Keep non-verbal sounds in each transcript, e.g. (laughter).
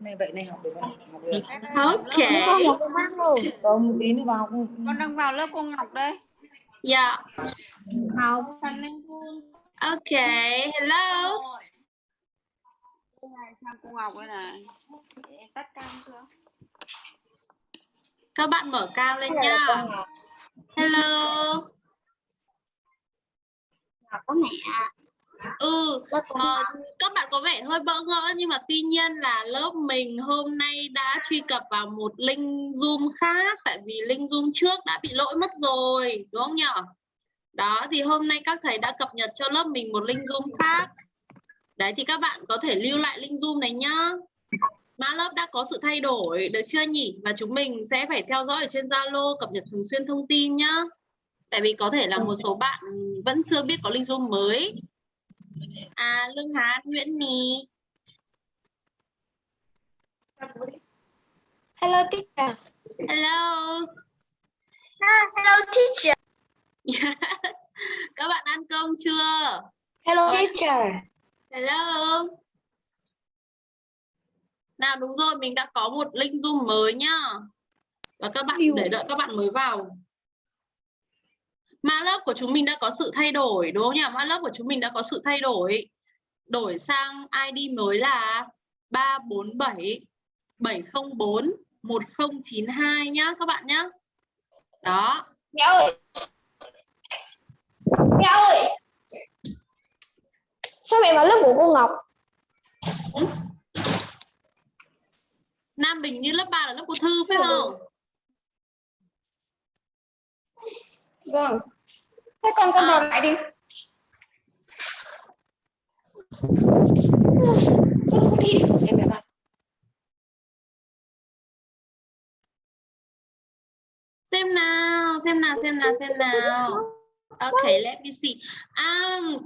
này vậy này học được không học được Okay. Con một con bác luôn. còn một tí nữa vào con đang vào lớp cô Ngọc đây Yeah. Học. Okay. Hello. Sang cô Ngọc đây này tắt cam chưa Các bạn mở cam lên nha. Hello. Có mẹ. Ừ, ờ, các bạn có vẻ hơi bỡ ngỡ nhưng mà tuy nhiên là lớp mình hôm nay đã truy cập vào một link Zoom khác tại vì link Zoom trước đã bị lỗi mất rồi, đúng không nhỉ? Đó thì hôm nay các thầy đã cập nhật cho lớp mình một link Zoom khác. Đấy thì các bạn có thể lưu lại link Zoom này nhá. Mã lớp đã có sự thay đổi được chưa nhỉ? Và chúng mình sẽ phải theo dõi ở trên Zalo cập nhật thường xuyên thông tin nhá. Tại vì có thể là một số bạn vẫn chưa biết có link Zoom mới. À Lương Hán, Nguyễn Nì. Hello teacher. Hello. Hello teacher. Yes. (laughs) Các bạn ăn cơm chưa? Hello teacher. Hello. Nào đúng rồi, mình đã có một link Zoom mới nhá. Và các bạn để đợi các bạn mới vào. Mã lớp của chúng mình đã có sự thay đổi đúng không nhỉ? Mã lớp của chúng mình đã có sự thay đổi. Đổi sang ID mới là 347 704 1092 nhá các bạn nhá. Đó. Mẹ ơi. Mẹ ơi. Sao mẹ vào lớp của cô Ngọc? Nam Bình như lớp 3 là lớp của Thư phải không? Vâng. Thế con con À. vào lại đi. Đi. Em vào. Xem nào, xem nào, xem nào, xem nào. Okay, let me see. Um,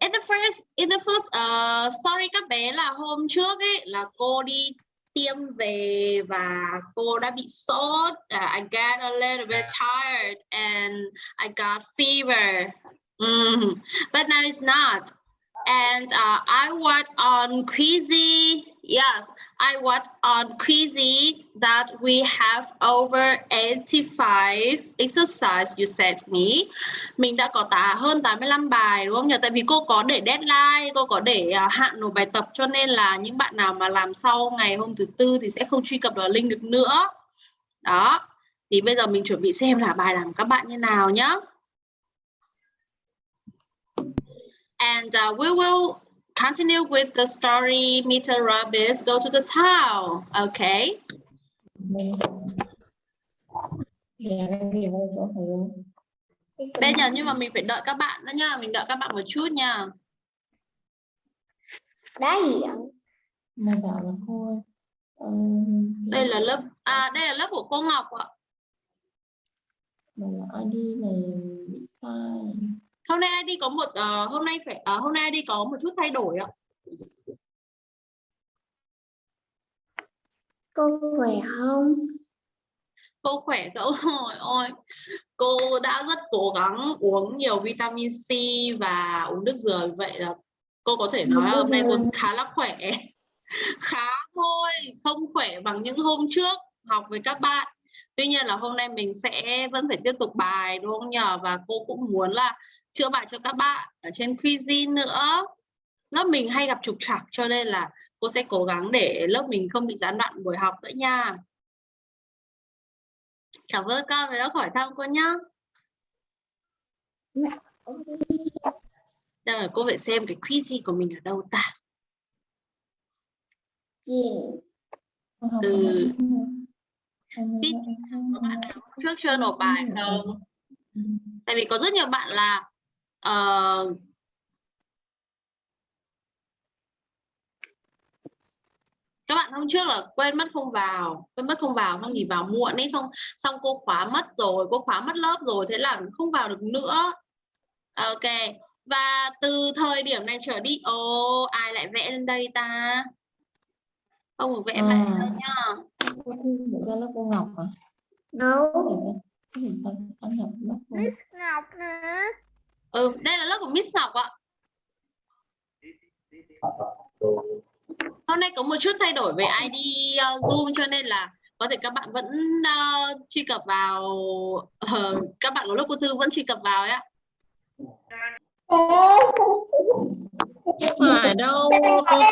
in the first, in the first, uh, sorry các bé là hôm trước ấy là cô đi tiêm về và cô đã bị sốt. Uh, I got a little bit tired and I got fever. Mm, but now it's not. And uh, I watched on Quizzy. Yes, I was on crazy that we have over 85 exercise you sent me. Mình đã có tả hơn 85 bài đúng không nhỉ? Tại vì cô có để deadline, cô có để uh, hạn nộp bài tập cho nên là những bạn nào mà làm sau ngày hôm thứ tư thì sẽ không truy cập vào link được nữa. Đó. Thì bây giờ mình chuẩn bị xem là bài làm của các bạn như nào nhá. And uh, we will continue with the story Meter Rabbits go to the town. Okay. Bây giờ nhưng mà mình phải đợi các bạn nữa nha, mình đợi các bạn một chút nha. Đá gì ạ? Bảo là thôi ờ, Đây là lớp à đây là lớp của cô Ngọc ạ. là ID này bị sai Hôm nay ID có một ờ, hôm nay phải à, hôm nay ID có một chút thay đổi ạ. Cô khỏe không? Cô khỏe cậu (laughs) ôi ôi. Cô đã rất cố gắng uống nhiều vitamin C và uống nước dừa vậy là cô có thể nói hôm nay cô khá là khỏe. (laughs) khá thôi, không khỏe bằng những hôm trước học với các bạn. Tuy nhiên là hôm nay mình sẽ vẫn phải tiếp tục bài đúng không nhờ và cô cũng muốn là chữa bài cho các bạn ở trên Quizy nữa. Lớp mình hay gặp trục trặc cho nên là cô sẽ cố gắng để lớp mình không bị gián đoạn buổi học nữa nha. Cảm ơn con vì đã hỏi thăm cô nhá. Đây cô phải xem cái quiz của mình ở đâu ta. Ừ. ừ. Anh Biết Có bạn nào trước chưa nộp bài không? Ừ. Tại vì có rất nhiều bạn là ờ, các bạn hôm trước là quên mất không vào quên mất không vào xong nghỉ vào muộn ấy xong xong cô khóa mất rồi cô khóa mất lớp rồi thế là không vào được nữa ok và từ thời điểm này trở đi ồ ai lại vẽ lên đây ta không được vẽ À. vẽ đâu nhá ra lớp cô Ngọc à? Đâu? Gì Miss Ngọc nè ừ đây là lớp của Miss Ngọc ạ hôm nay có một chút thay đổi về ID uh, Zoom cho nên là có thể các bạn vẫn uh, truy cập vào ờ, các bạn của lớp cô Thư vẫn truy cập vào ấy ạ. Phải đâu thôi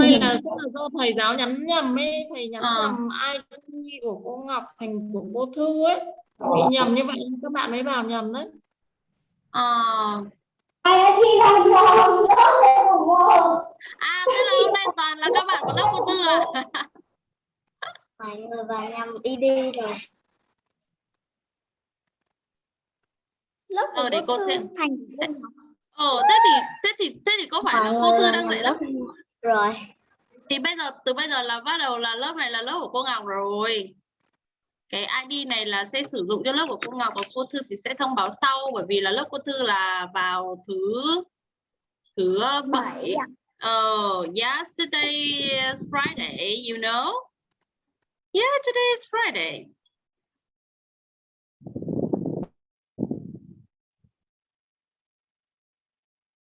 hay là tức là do thầy giáo nhắn nhầm ấy thầy nhắn Ờ. nhầm ID của cô Ngọc thành của cô Thư ấy bị nhầm như vậy các bạn mới vào nhầm đấy Ờ, À thế là hôm nay toàn là các bạn của lớp cô Thư à? (laughs) Mọi người vào nhầm đi đi rồi. Lớp Ờ, để cô xem. thành Ồ thế thì thế thì thế thì có phải là cô Thư đang dạy lớp rồi. thì bây giờ từ bây giờ là bắt đầu là lớp này là lớp của cô Ngọc rồi cái ID này là sẽ sử dụng cho lớp của cô Ngọc và cô Thư thì sẽ thông báo sau bởi vì là lớp cô Thư là vào thứ thứ ờ, bảy? Oh, yesterday is Friday, you know? Yeah, today is Friday.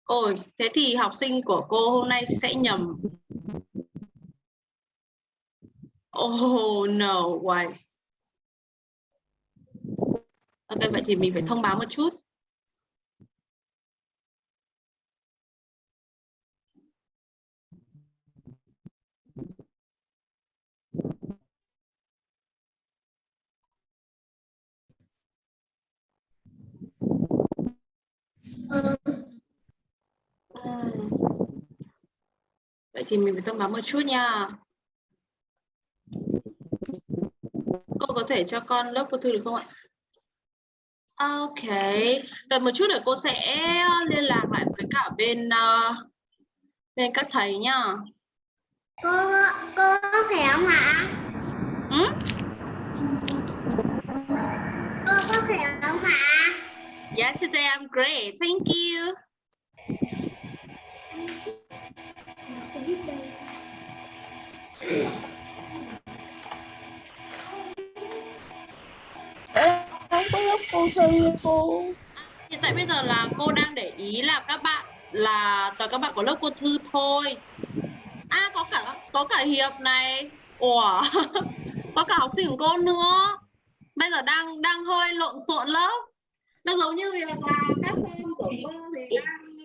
Ôi, thế thì học sinh của cô hôm nay sẽ nhầm. Oh no, why? Ok, vậy thì mình phải thông báo một chút. À. Vậy thì mình phải thông báo một chút nha. Cô có thể cho con lớp cô Thư được không ạ? Ok, đợi một chút để cô sẽ liên lạc lại với cả bên ờ, bên các thầy nhá. Cô cô có khỏe không ạ? Ừ? Cô có khỏe không ạ? Yeah, today I'm great. Thank you. Không có lúc cô Thư cô Hiện tại bây giờ là cô đang để ý là các bạn là toàn các bạn của lớp cô Thư thôi. À có cả có cả Hiệp này. Ủa. (laughs) có cả học sinh của cô nữa. Bây giờ đang đang hơi lộn xộn lớp. Nó giống như việc là các con của cô thì đang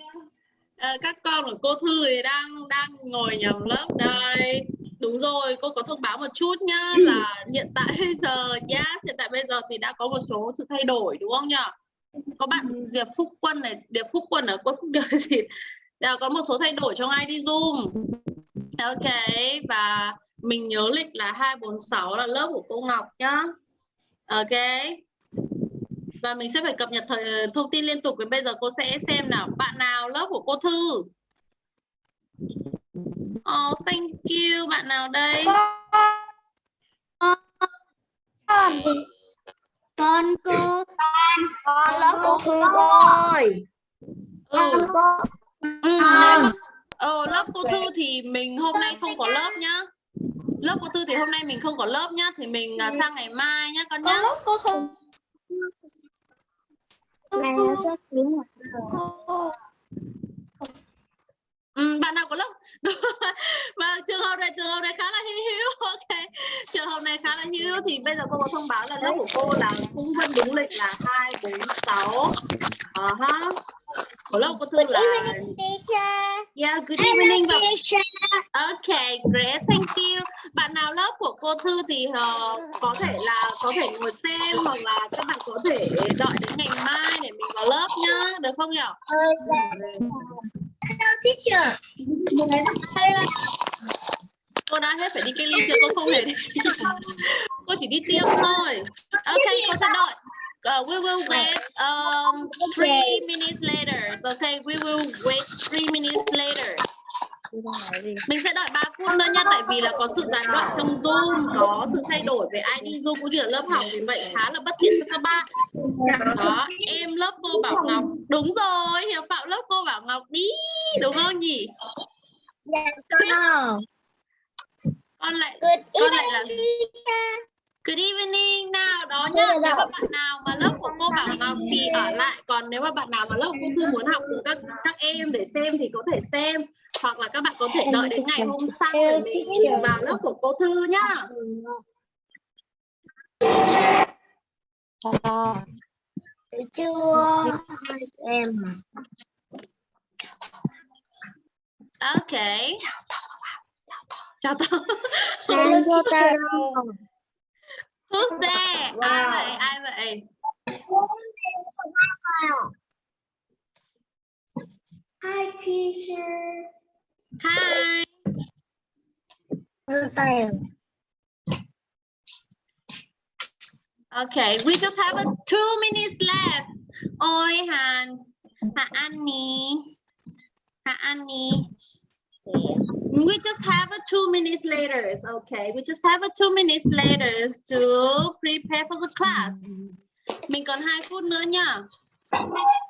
ờ, các con của cô Thư thì đang đang ngồi nhầm lớp đây. Đúng rồi, cô có thông báo một chút nhá là hiện tại bây giờ nhá, hiện tại bây giờ thì đã có một số sự thay đổi đúng không nhỉ? có bạn Diệp Phúc Quân này, Diệp Phúc Quân ở Quân Phúc Đời thì à, có một số thay đổi trong ID Zoom. Ok và mình nhớ lịch là 246 là lớp của cô Ngọc nhá. Ok. Và mình sẽ phải cập nhật thời, thông tin liên tục và bây giờ cô sẽ xem nào bạn nào lớp của cô Thư. Oh, thank you. Bạn nào đây? Con cô con lớp cô Thư rồi. Ừ. cô Ừ, mà- ờ, lớp cô Thư thì mình hôm nay không có lớp nhá. Lớp cô Thư thì hôm nay mình không có lớp nhá, thì mình à, sang ngày mai nhá con nhá. lớp cô Thư. Này chắc đúng rồi. Ừ, bạn nào có lớp? Và trường hợp này trường hợp này khá là hữu. (laughs) Ok. Trường hợp này khá là hữu thì bây giờ cô có thông báo là lớp của cô là cũng vẫn đúng lịch là 2 4 6. Ờ ha. Của lớp cô Thư là Teacher. Yeah, good evening và Teacher. Okay, great, thank you. Bạn nào lớp của cô Thư thì ờ, có thể là có thể ngồi xem hoặc là các bạn có thể đợi đến ngày mai để mình vào lớp nhá, được không nhỉ? Hello teacher. Cô đã hết phải đi cách ly chưa? Cô không hề đi. (laughs) cô chỉ đi tiêm thôi. Okay, cô sẽ đợi. Uh, we will wait um, three minutes later. Okay, we will wait three minutes later. Mình sẽ đợi 3 phút nữa nha tại vì là có sự gián đoạn trong Zoom, có sự thay đổi về ID Zoom cũng như là lớp học vì vậy khá là bất tiện cho các bạn. Đó, em lớp cô Bảo Ngọc. Đúng rồi, Hiệp Phạm lớp cô Bảo Ngọc đi, đúng không nhỉ? No. Con lại con lại là. Good evening nào đó nhá. Nếu mà bạn nào mà lớp của cô Bảo Ngọc thì ở lại, còn nếu mà bạn nào mà lớp cô Thư muốn học cùng các các em để xem thì có thể xem. Hoặc là các bạn có thể đợi đến ngày hôm sau để mình chuyển vào lớp của cô Thư nhá. chưa em Ok. Chào tao. vô tay Who's there? Ai vậy? Ai vậy? Hi teacher Hi. Okay, we just have a two minutes left. Ôi Hàn, Hà Annie, Hà Annie. We just have a two minutes later. Okay, we just have a two minutes later to prepare for the class. Mình còn hai phút nữa nha.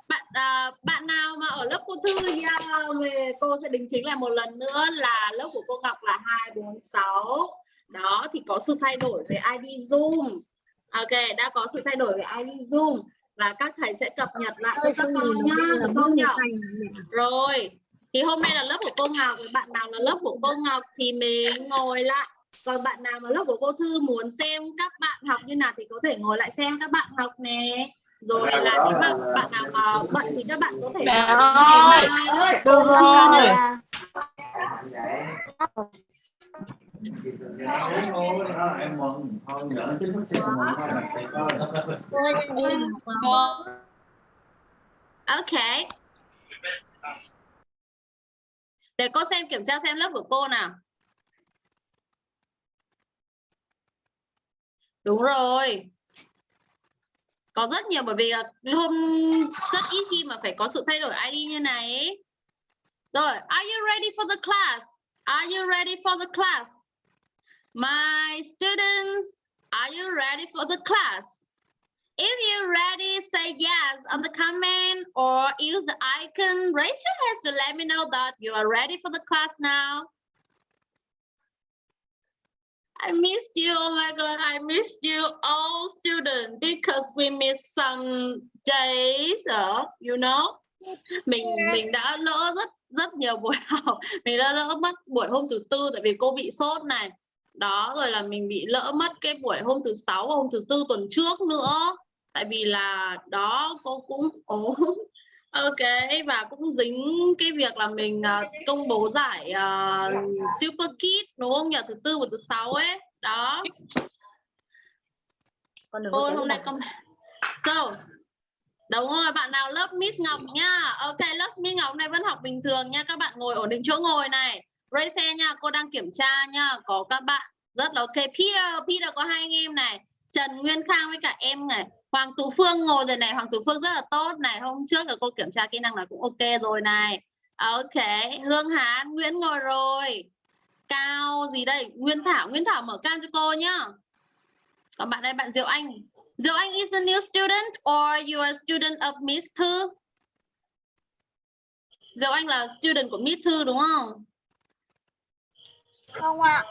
Bạn à, bạn nào mà ở lớp cô Thư yeah, về cô sẽ đính chính lại một lần nữa là lớp của cô Ngọc là 246. Đó thì có sự thay đổi về ID Zoom. Ok, đã có sự thay đổi về ID Zoom và các thầy sẽ cập nhật lại cho các con nhá, được không nhỉ? Rồi, thì hôm nay là lớp của cô Ngọc, bạn nào là lớp của cô Ngọc thì mình ngồi lại. Còn bạn nào mà lớp của cô Thư muốn xem các bạn học như nào thì có thể ngồi lại xem các bạn học nè. Rồi là nếu mà bạn nào mà bận thì các bạn có thể Mẹ ơi, được rồi Ok. Để cô xem kiểm tra xem lớp của cô nào. Đúng rồi. Có rất nhiều bởi vì là hôm rất ít khi mà phải có sự thay đổi ID như này ấy. Rồi, are you ready for the class? Are you ready for the class? My students, are you ready for the class? If you're ready, say yes on the comment or use the icon. Raise your hands to let me know that you are ready for the class now. I missed you. Oh my God, I missed you all students because we missed some days, uh, you know. Mình mình đã lỡ rất rất nhiều buổi (laughs) học. Mình đã lỡ mất buổi hôm thứ tư tại vì cô bị sốt này. Đó rồi là mình bị lỡ mất cái buổi hôm thứ sáu và hôm thứ tư tuần trước nữa. Tại vì là đó cô cũng ốm. Ok và cũng dính cái việc là mình à, công bố giải à, Super Kid đúng không nhỉ thứ tư và thứ sáu ấy đó con Ôi hôm nay con So (laughs) Đúng rồi, bạn nào lớp Miss Ngọc nhá. Ok, lớp Miss Ngọc này vẫn học bình thường nha. Các bạn ngồi ổn định chỗ ngồi này. Raise nha, cô đang kiểm tra nha. Có các bạn rất là ok. Peter, Peter có hai anh em này. Trần Nguyên Khang với cả em này. Hoàng Tú Phương ngồi rồi này. Hoàng Tú Phương rất là tốt này. Hôm trước là cô kiểm tra kỹ năng là cũng ok rồi này. Ok, Hương Hán, Nguyễn ngồi rồi. Cao gì đây? Nguyên Thảo, Nguyên Thảo mở cam cho cô nhá. Còn bạn đây bạn Diệu Anh. Diệu Anh is a new student or you are a student of Miss Thư? Diệu Anh là student của Miss Thư đúng không? không ạ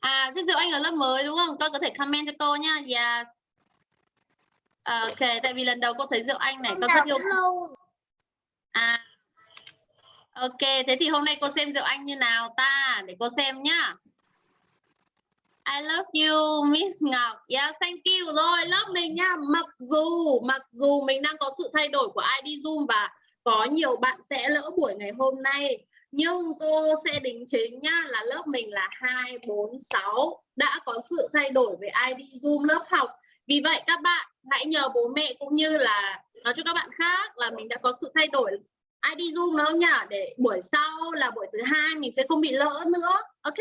À, thế Diệu Anh là lớp mới đúng không? Con có thể comment cho cô nha. Yes. Ok, tại vì lần đầu cô thấy Diệu Anh này, con rất yêu À. Ok, thế thì hôm nay cô xem Diệu Anh như nào ta? Để cô xem nhá. I love you, Miss Ngọc. Yeah, thank you. Rồi, lớp mình nha. Mặc dù, mặc dù mình đang có sự thay đổi của ID Zoom và có nhiều bạn sẽ lỡ buổi ngày hôm nay. Nhưng cô sẽ đính chính nhá là lớp mình là 246 đã có sự thay đổi về ID Zoom lớp học. Vì vậy các bạn hãy nhờ bố mẹ cũng như là nói cho các bạn khác là mình đã có sự thay đổi ID Zoom nữa nhỉ để buổi sau là buổi thứ hai mình sẽ không bị lỡ nữa. Ok?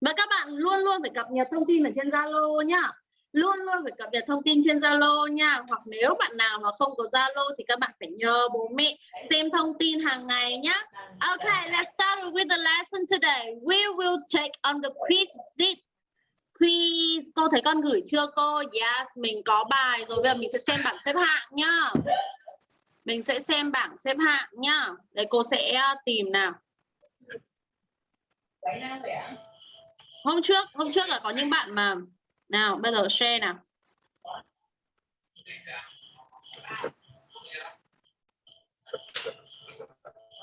Và các bạn luôn luôn phải cập nhật thông tin ở trên Zalo nhá. Luôn luôn phải cập nhật thông tin trên Zalo nha. Hoặc nếu bạn nào mà không có Zalo thì các bạn phải nhờ bố mẹ xem thông tin hàng ngày nhá. Okay, let's start with the lesson today. We will take on the quiz sheet. Quiz, cô thấy con gửi chưa cô? Yes, mình có bài rồi. Bây giờ mình sẽ xem bảng xếp hạng nhá. Mình sẽ xem bảng xếp hạng nhá. Để cô sẽ uh, tìm nào. Hôm trước, hôm trước là có những bạn mà nào bây giờ share nào.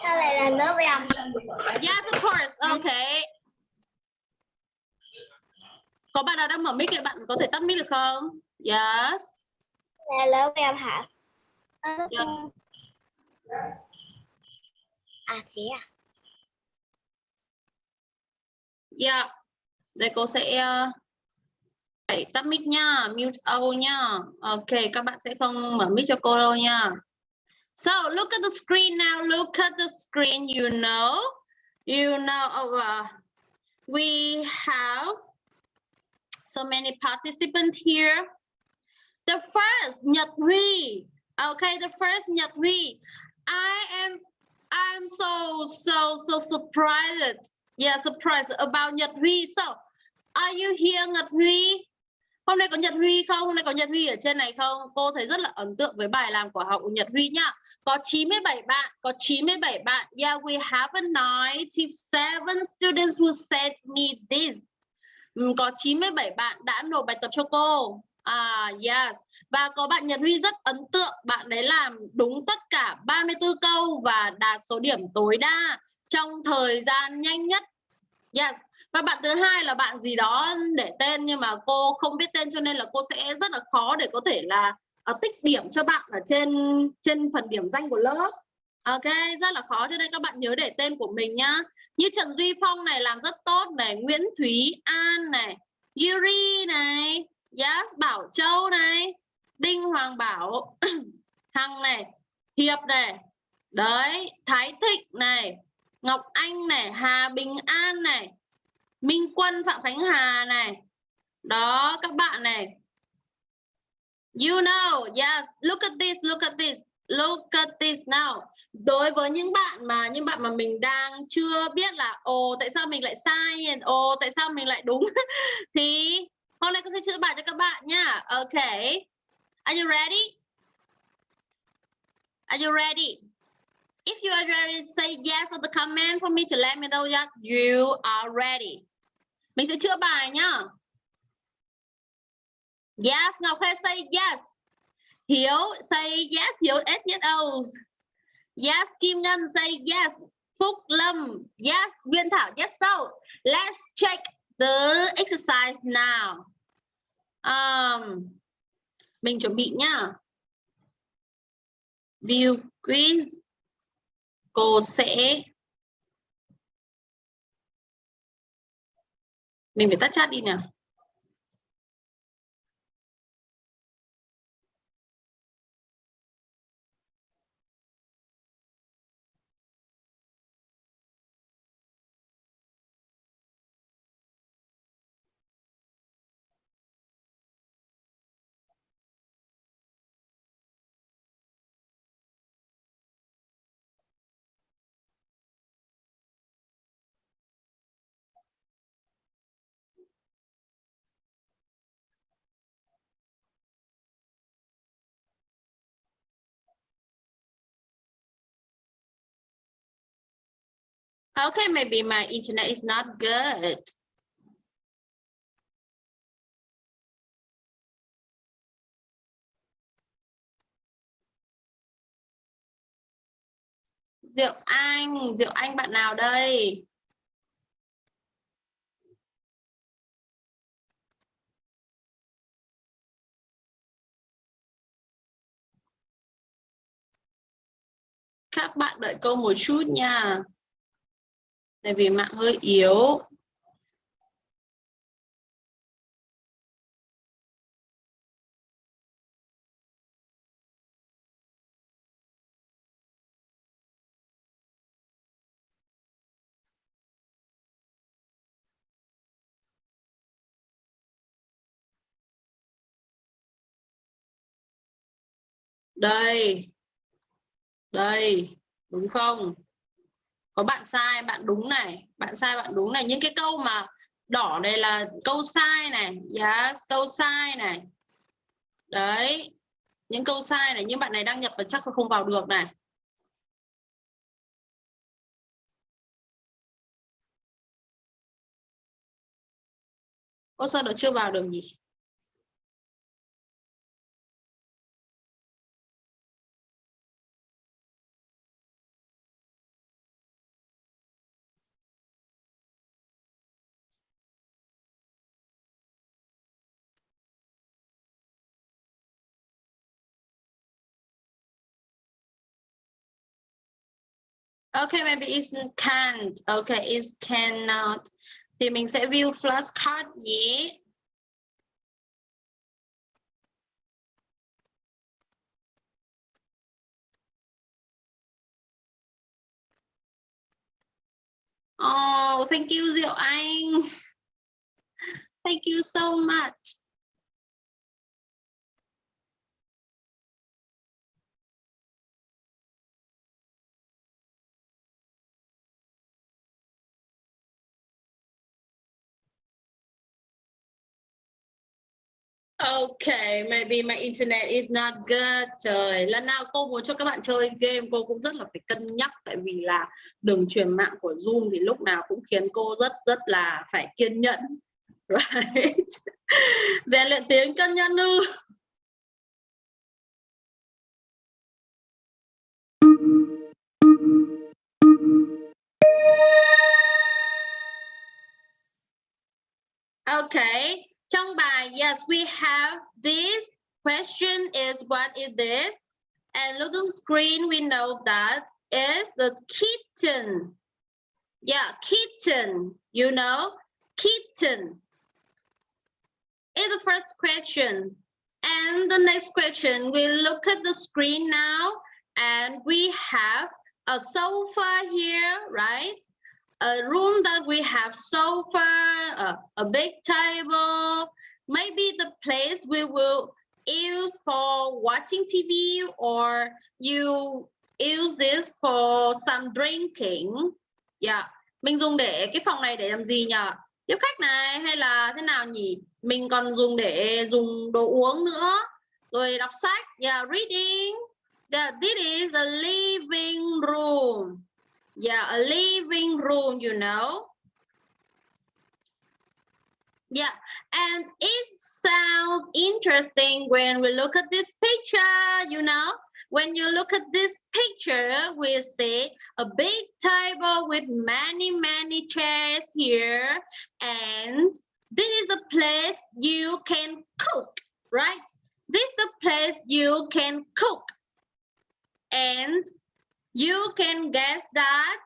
sao lại là lớp em Yes, of course. Okay. Có bạn nào đang mở mic thì bạn có thể tắt mic được không? Yes. lớp em hả Dạ. à thế à Yeah. Đây cô sẽ uh, phải tắt mic nha, mute audio nha. Ok, các bạn sẽ không mở mic cho cô đâu nha. So look at the screen now. Look at the screen. You know, you know. Oh, uh, we have so many participants here. The first Nhật Huy. Okay, the first Nhật Huy. I am I'm so so so surprised. Yeah, surprised about Nhật Huy. So, are you here Nhật Huy? Hôm nay có Nhật Huy không? Hôm nay có Nhật Huy ở trên này không? Cô thấy rất là ấn tượng với bài làm của học Nhật Huy nhá. Có 97 bạn, có 97 bạn. Yeah, we have a 97 students who sent me this. Ừ, có 97 bạn đã nộp bài tập cho cô. À, yes. Và có bạn Nhật Huy rất ấn tượng. Bạn đấy làm đúng tất cả 34 câu và đạt số điểm tối đa trong thời gian nhanh nhất. Yes. Và bạn thứ hai là bạn gì đó để tên nhưng mà cô không biết tên cho nên là cô sẽ rất là khó để có thể là uh, tích điểm cho bạn ở trên trên phần điểm danh của lớp. Ok, rất là khó. Cho nên các bạn nhớ để tên của mình nhá. Như Trần Duy Phong này làm rất tốt này, Nguyễn Thúy An này, Yuri này, Yes, Bảo Châu này, Đinh Hoàng Bảo, (clears throat) Hằng này, Hiệp này, đấy, Thái Thịnh này, Ngọc Anh này, Hà Bình An này, Minh Quân Phạm Khánh Hà này. Đó các bạn này. You know, yes, look at this, look at this, look at this now. Đối với những bạn mà những bạn mà mình đang chưa biết là ồ tại sao mình lại sai, ồ tại sao mình lại đúng (laughs) thì hôm nay cô sẽ chữa bài cho các bạn nha. Okay. Are you ready? Are you ready? If you are ready, say yes on the comment for me to let me know that you are ready. Mình sẽ chữa bài nhá. Yes, Ngọc Huê say yes. Hiếu say yes, Hiếu S yes O. Yes, Kim Ngân say yes. Phúc Lâm, yes. Nguyên Thảo, yes. So, let's check the exercise now. Um, mình chuẩn bị nhá. View quiz. Cô sẽ mình phải tắt chat đi nào Okay, maybe my internet is not good. Diệu Anh, Diệu Anh bạn nào đây? Các bạn đợi câu một chút nha. Tại vì mạng hơi yếu. Đây. Đây, đúng không? Có bạn sai, bạn đúng này, bạn sai, bạn đúng này. Những cái câu mà đỏ đây là câu sai này, yes, câu sai này. Đấy. Những câu sai này, những bạn này đăng nhập và chắc là không vào được này. Ô sao nó chưa vào được nhỉ? Okay, maybe it's can't. Okay, it's cannot. Thì mình sẽ view flashcard nhé. Oh, thank you Diệu Anh. (laughs) Thank you so much. Okay, maybe my internet is not good. Trời, lần nào cô muốn cho các bạn chơi game cô cũng rất là phải cân nhắc tại vì là đường truyền mạng của Zoom thì lúc nào cũng khiến cô rất rất là phải kiên nhẫn. (laughs) Right. Rèn luyện tiếng cân nhẫn ư. Okay. Trong bài, yes, we have this question is what is this? And the screen, we know that is the kitten. Yeah, kitten, you know, kitten is the first question. And the next question, we look at the screen now and we have a sofa here, right? A room that we have sofa, a, a big table, maybe the place we will use for watching TV or you use this for some drinking. Yeah, mình dùng để cái phòng này để làm gì nhỉ? Tiếp khách này hay là thế nào nhỉ? Mình còn dùng để dùng đồ uống nữa. Rồi đọc sách, yeah, reading. Yeah, this is the living room. Yeah, a living room, you know. Yeah, and it sounds interesting when we look at this picture, you know. When you look at this picture, we see a big table with many, many chairs here. And this is the place you can cook, right? This is the place you can cook. And You can guess that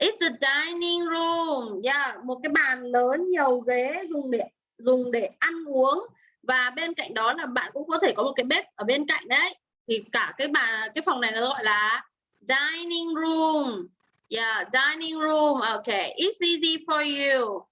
it's the dining room. Yeah, một cái bàn lớn nhiều ghế dùng để dùng để ăn uống và bên cạnh đó là bạn cũng có thể có một cái bếp ở bên cạnh đấy. Thì cả cái bàn cái phòng này nó gọi là dining room. Yeah, dining room. Okay, it's easy for you.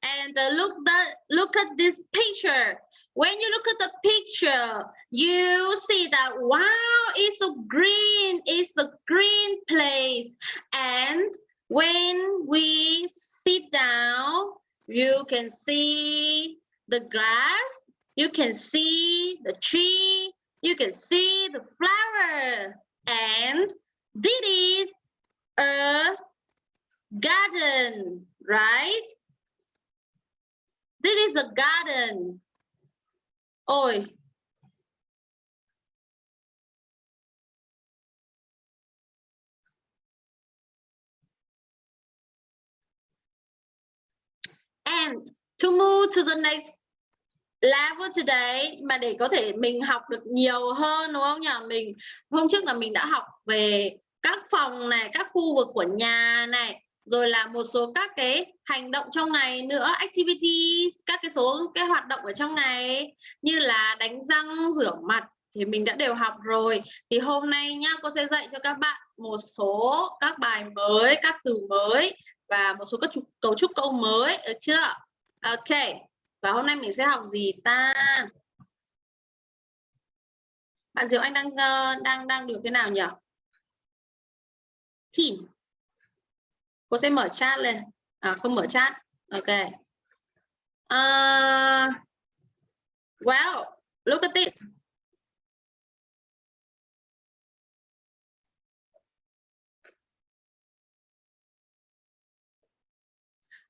And uh, look that look at this picture. When you look at the picture, you see that, wow, it's a green, it's a green place. And when we sit down, you can see the grass, you can see the tree, you can see the flower. And this is a garden, right? This is a garden. Ôi. And to move to the next level today mà để có thể mình học được nhiều hơn đúng không nhỉ? Mình hôm trước là mình đã học về các phòng này, các khu vực của nhà này, rồi là một số các cái hành động trong ngày nữa activities các cái số cái hoạt động ở trong ngày như là đánh răng rửa mặt thì mình đã đều học rồi. Thì hôm nay nhá cô sẽ dạy cho các bạn một số các bài mới các từ mới và một số các trục, cấu trúc câu mới được chưa? Ok và hôm nay mình sẽ học gì ta? Bạn Diệu Anh đang ờ, đang đang được cái nào nhỉ? Pin cô sẽ mở chat lên à, không mở chat ok à, uh, well look at this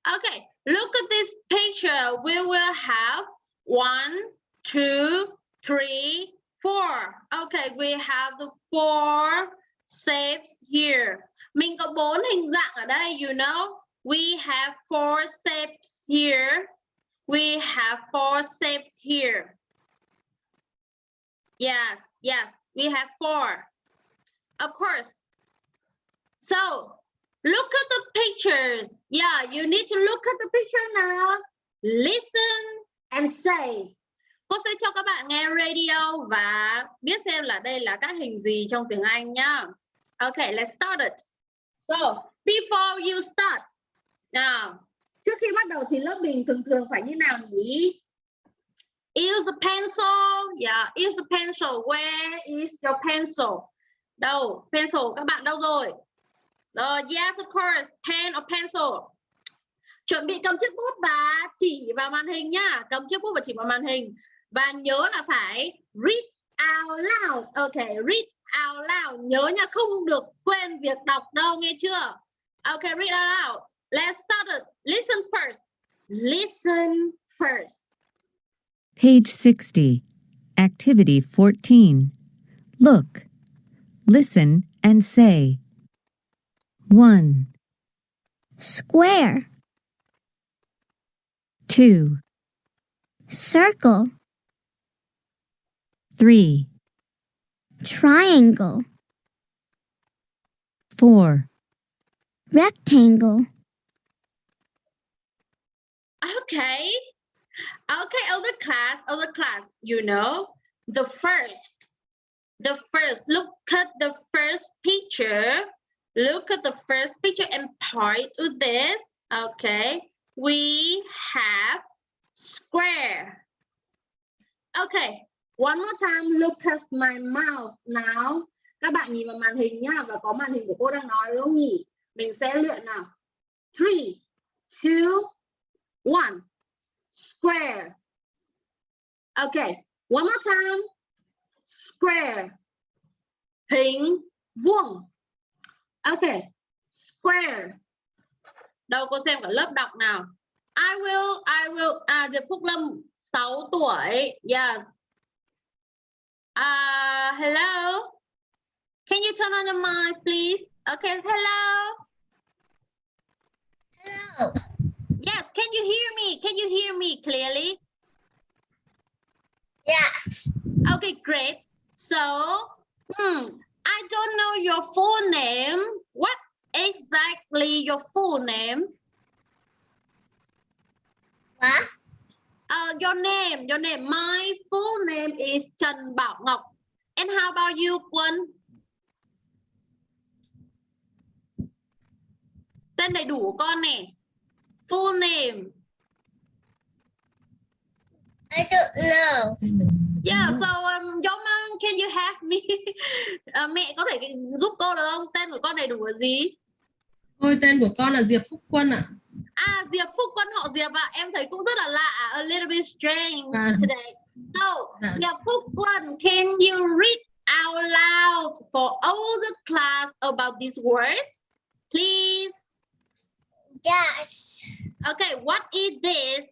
Okay, look at this picture. We will have one, two, three, four. Okay, we have the four shapes here. Mình có bốn hình dạng ở đây, you know. We have four shapes here. We have four shapes here. Yes, yes, we have four. of course. So look at the pictures. Yeah, you need to look at the picture now. Listen and say. Cô sẽ cho các bạn nghe radio và biết xem là đây là các hình gì trong tiếng Anh nhá. Okay, let's start it. So, before you start. Now, trước khi bắt đầu thì lớp mình thường thường phải như nào nhỉ? Use the pencil. Yeah, use the pencil. Where is your pencil? Đâu? Pencil các bạn đâu rồi? Rồi, yes of course. Pen or pencil. Chuẩn bị cầm chiếc bút và chỉ vào màn hình nhá. Cầm chiếc bút và chỉ vào màn hình. Và nhớ là phải read out loud. Ok, read out loud. Nhớ nha, không được quên việc đọc đâu, nghe chưa? Ok, read out loud. Let's start it. Listen first. Listen first. Page 60. Activity 14. Look, listen, and say. 1, Square. 2, Circle. 3, Triangle. 4, Rectangle. Okay. Okay, other class, other class, you know, the first, the first, look at the first picture. Look at the first picture and point to this. Okay, we have square. Okay, one more time, look at my mouth now. Các bạn nhìn vào màn hình nhá, và có màn hình của cô đang nói đúng không nhỉ? Mình sẽ luyện nào. Three, two, one. Square. Okay, one more time. Square. Hình vuông. Okay, square. Đâu cô xem cả lớp đọc nào. I will, I will, à, Diệp Phúc Lâm 6 tuổi. Yes. Uh, hello. Can you turn on your mic, please? Okay, hello. Hello. Yes, can you hear me? Can you hear me clearly? Yes. Okay, great. So, hmm, I don't know your full name. What exactly your full name? What? Uh, your name, your name. My full name is Trần Bảo Ngọc. And how about you, Quân? Tên đầy đủ của con nè. Full name. I don't know. Yeah, so um, your mom, can you help me? (laughs) Ờ, mẹ có thể giúp cô được không? Tên của con đầy đủ là gì? Ôi tên của con là Diệp Phúc Quân ạ. À, Diệp Phúc Quân họ Diệp ạ. Em thấy cũng rất là lạ. A little bit strange À. today. So, Dạ. Diệp Phúc Quân, can you read out loud for all the class about this word? Please. Yes. Okay, what is this?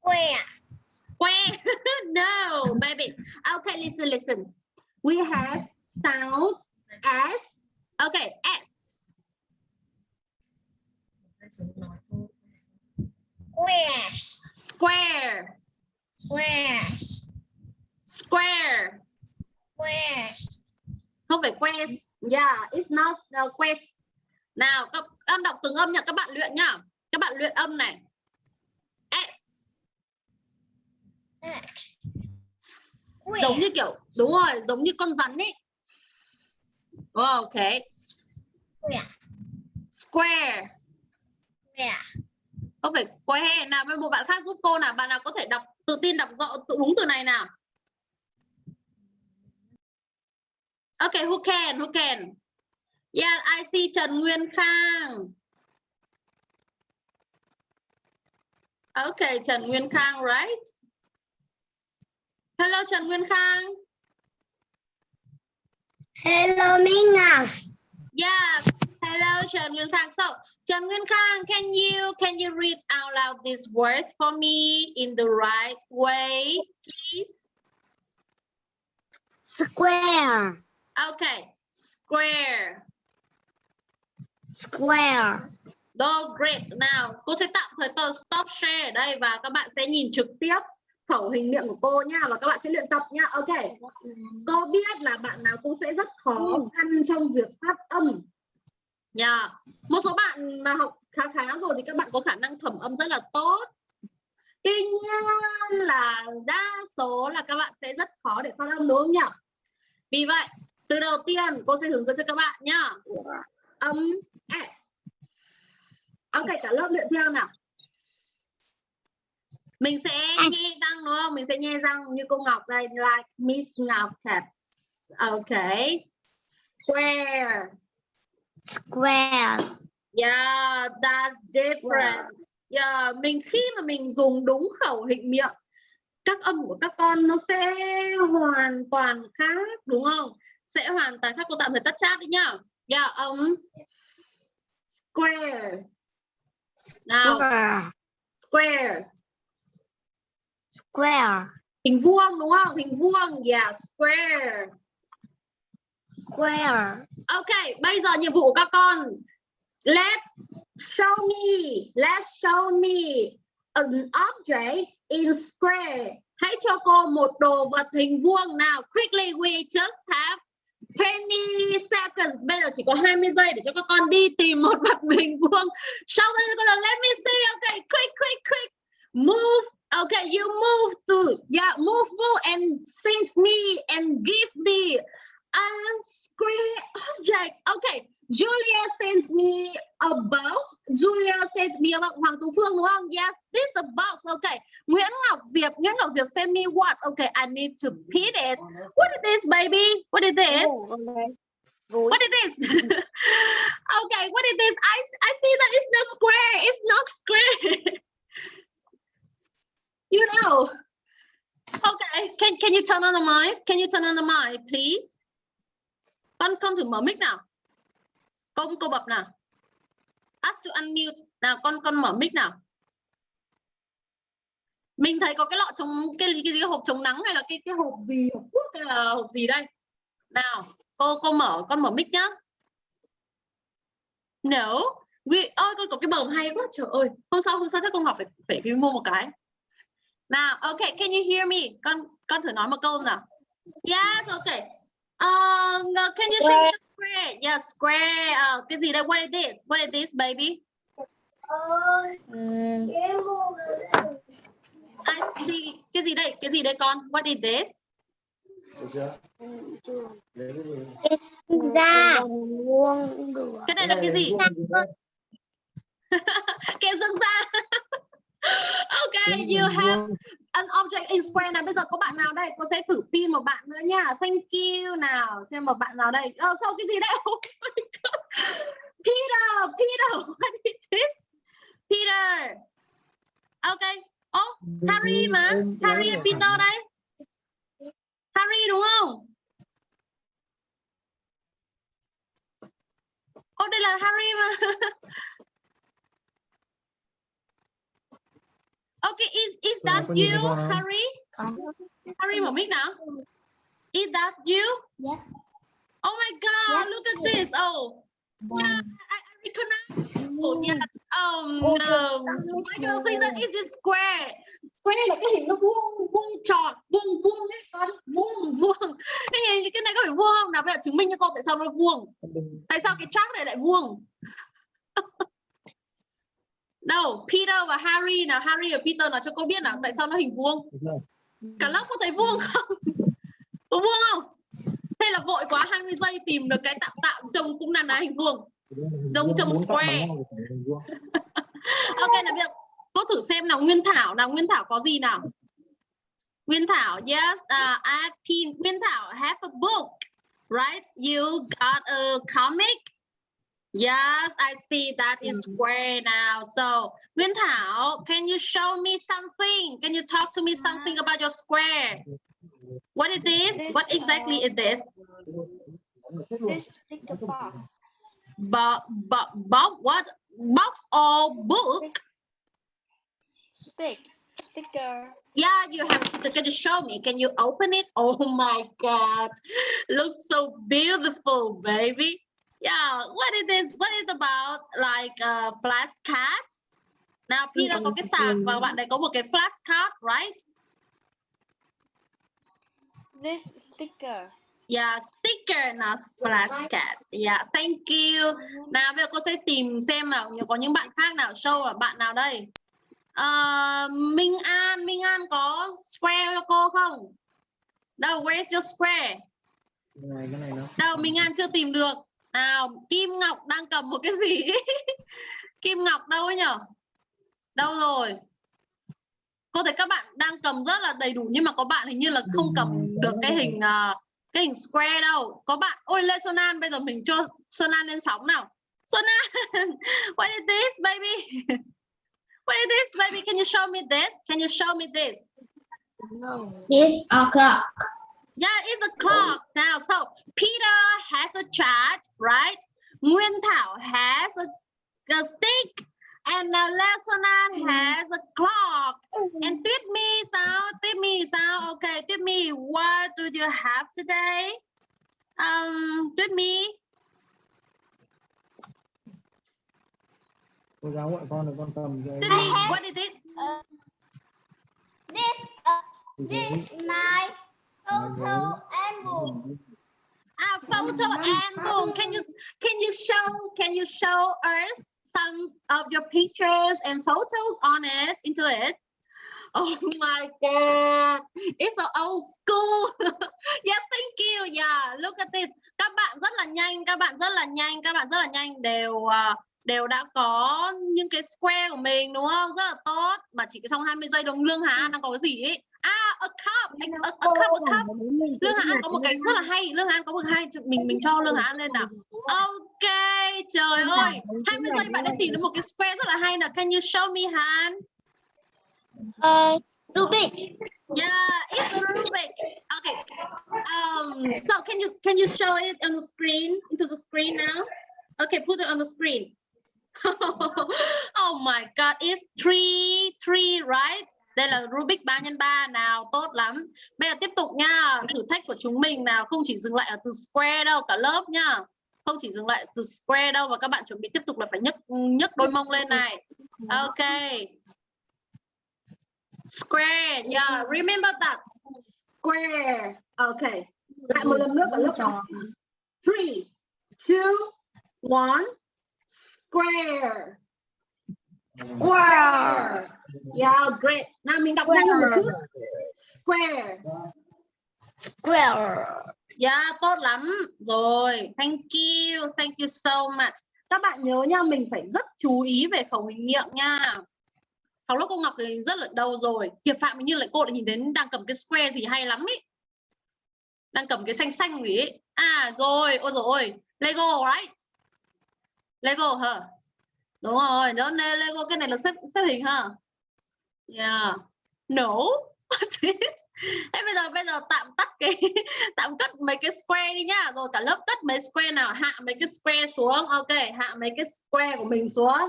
Square. Square? (laughs) no, baby. Okay, listen, listen. We have sound S. Okay, S. Square. Square. Square. Square. Square. Không phải quest. Yeah, it's not the quest. Nào, các em đọc từng âm nha, các bạn luyện nhá. Các bạn luyện âm này. S. Giống như kiểu, đúng rồi, giống như con rắn ấy. Ok. Square. Square. Square. Không phải que nào với một bạn khác giúp cô nào? Bạn nào có thể đọc tự tin đọc rõ tự đúng từ này nào? Ok who can who can? Yeah I see Trần Nguyên Khang. Ok Trần Nguyên Khang right? Hello Trần Nguyên Khang. Hello, Mingas. Yes Hello Trần Nguyên Khang. So Trần Nguyên Khang can you can you read out loud these words for me in the right way please Square. Okay, square. Square. Go great. Nào, cô sẽ tạm thời tờ stop share ở đây và các bạn sẽ nhìn trực tiếp khẩu hình miệng của cô nha và các bạn sẽ luyện tập nha ok cô biết là bạn nào cũng sẽ rất khó khăn trong việc phát âm nha một số bạn mà học khá khá rồi thì các bạn có khả năng thẩm âm rất là tốt. Tuy nhiên là đa số là các bạn sẽ rất khó để phát âm đúng không nhỉ? Vì vậy từ đầu tiên cô sẽ hướng dẫn cho các bạn nhá. Âm s. Ok cả lớp luyện theo nào. Mình sẽ nghe răng đúng không? Mình sẽ nghe răng như cô Ngọc đây like Miss Ngọc Cat ok. Square Square. yeah that's different. Yeah mình khi mà mình dùng đúng khẩu hình miệng các âm của các con nó sẽ hoàn toàn khác đúng không? Sẽ hoàn toàn khác. Cô tạm thời tắt chat đi nhá. Yeah âm square. Nào. Square. square. Square. hình vuông đúng không? Hình vuông. Yeah square Square. ok, bây giờ nhiệm vụ của các con. Let's show me let's show me an object in square. Hãy cho cô một đồ vật hình vuông nào. Quickly, we just have 20 seconds. Bây giờ chỉ có 20 giây để cho các con đi tìm một vật hình vuông. Show đây các con let me see. Okay quick quick quick. Move. Okay you move to. Yeah, move move and send me and give me square object. Okay Julia sent me a box. Julia sent me a box. Hoàng Tú Phương đúng không yes this is a box. Okay Nguyễn Ngọc Diệp Nguyễn Ngọc Diệp sent me what? Okay I need to repeat it. What is this baby? What is this? Oh, what is this? (laughs) Okay what is this? I I see that it's not square. It's not square. (laughs) You know. Okay can can you turn on the mic can you turn on the mic please con con thử mở mic nào. Công cô bập nào. Ask to unmute. Nào con con mở mic nào. Mình thấy có cái lọ chống cái cái, cái hộp chống nắng hay là cái cái hộp gì hộp thuốc hay là hộp gì đây? Nào cô cô mở con mở mic nhá. No we ôi con có cái bờm hay quá trời ơi. Hôm sau hôm sau chắc con ngọc phải phải đi mua một cái. Nào ok can you hear me? Con con thử nói một câu nào. Yes ok uh, can you show me square? Yeah square. Uh, cái gì đây? What is this? What is this baby? I see. Cái gì đây? Cái gì đây con? What is this? Được. cái này là cái gì? Kem dưỡng da okay you have an object in square này bây giờ có bạn nào đây? Cô sẽ thử pin một bạn nữa nha. Thank you nào. Xem một bạn nào đây. Ờ sau cái gì đây? (laughs) Oh. Peter Peter what is this? Peter. Okay oh Harry mà. Harry và Peter đây. Harry đúng không? Ô đây là Harry mà (laughs) Okay, is is that you, Harry? Harry mở mic nào. Is that you? Yes. Oh my God! Yes. Look at this. Oh, yeah, I, I recognize. Oh yeah. Um, um, Michael says that is this square. Square là cái hình nó vuông, vuông tròn, vuông vuông đấy con, vuông vuông. Cái này cái này có phải vuông không? Nào bây giờ chứng minh cho con tại sao nó vuông. Tại sao cái chart này lại vuông? Đâu, Peter và Harry nào, Harry và Peter nào cho cô biết nào tại sao nó hình vuông. Cả lớp có thấy vuông không? (laughs) Có vuông không? Hay là vội quá 20 giây tìm được cái tạo tạo trông cũng là là hình vuông. Giống trông square. (laughs) ok là giờ cô thử xem nào Nguyên Thảo nào, Nguyên Thảo có gì nào? Nguyên Thảo, yes, uh, I P Nguyên Thảo have a book, right? You got a comic? Yes, I see that is mm. square now. So, Nguyên Thảo, can you show me something? Can you talk to me something about your square? What is this? What exactly is uh, this? This sticker box. Bo bo box what? Box or book? Stick. Sticker. Yeah, you have to can you show me? Can you open it? (laughs) Oh my god. Looks so beautiful, baby. Yeah, what is this? What is about like a flashcard? Nào Peter có cái sạc và bạn này có một cái flashcard, right? This sticker. Yeah, sticker not flashcard. Yeah, thank you. Nào bây giờ cô sẽ tìm xem nào có những bạn khác nào show là bạn nào đây? Ờ, Minh An, Minh An có square cho cô không? Đâu, where's your square? này cái này nó Đâu, Minh An chưa tìm được. Nào, Kim Ngọc đang cầm một cái gì? (laughs) Kim Ngọc đâu ấy nhở? Đâu rồi? Cô thấy các bạn đang cầm rất là đầy đủ nhưng mà có bạn hình như là không cầm được cái hình à, cái hình square đâu. Có bạn, ôi Lê Xuân An bây giờ mình cho Xuân An lên sóng nào. Xuân An, (laughs) what is this baby? (laughs) What is this baby? Can you show me this? Can you show me this? This o'clock. Yeah, it's a clock. Now, so Peter has a chart, right? Nguyên Thảo has a, a stick. And uh, Lê Xuân An has a clock. And Tuyết My sao? Tuyết My sao? Okay, Tuyết My, what do you have today? Um, Tuyết My. cô giáo gọi con là con cầm cái Tuyết My, what is it? This uh, cái this my photo album. Ah, photo album. Can you can you show can you show us some of your pictures and photos on it into it? Oh my god, it's so old school. (laughs) yeah, thank you. Yeah, look at this. Các bạn rất là nhanh, các bạn rất là nhanh, các bạn rất là nhanh đều à, đều đã có những cái square của mình đúng không? Rất là tốt. Mà chỉ trong 20 giây đồng Lương Hà An đang có cái gì ấy? À, a cup, a, a, a cup, a cup. Lương Hà An có một cái rất là hay Lương Hà An có một cái hay. Mình mình cho Lương Hà An lên nào. Ok trời ơi. 20 giây bạn đã tìm được một cái square rất là hay nào. Can you show me Han? Uh, Rubik. Yeah it's a Rubik. Okay um, So can you can you show it on the screen? Into the screen now. Okay put it on the screen (laughs) Oh my god it's three three right? Đây là Rubik 3 x 3 nào tốt lắm. Bây giờ tiếp tục nha thử thách của chúng mình nào không chỉ dừng lại ở từ square đâu cả lớp nha. Không chỉ dừng lại từ square đâu và các bạn chuẩn bị tiếp tục là phải nhấc nhấc đôi mông lên này. Ok. Square yeah remember that. Square ok. Lại một lần nữa cả lớp three two one square Square. Yeah, great. Nào mình đọc nhanh một chút. Square. Square. Yeah, tốt lắm. Rồi, thank you. Thank you so much. Các bạn nhớ nha, mình phải rất chú ý về khẩu hình miệng nha. Học lớp cô Ngọc thì rất là đầu rồi. Hiệp Phạm như lại cô lại nhìn đến đang cầm cái square gì hay lắm ý. Đang cầm cái xanh xanh gì ấy. À rồi, ôi rồi Lego right? Lego hả? đúng rồi, đó nên Lego, cái này là xếp xếp hình ha? Yeah. No (laughs) thế bây giờ bây giờ tạm tắt cái, (laughs) tạm cất mấy cái square đi nhá. Rồi cả lớp cất mấy square nào? Hạ mấy cái square xuống. Ok, hạ mấy cái square của mình xuống.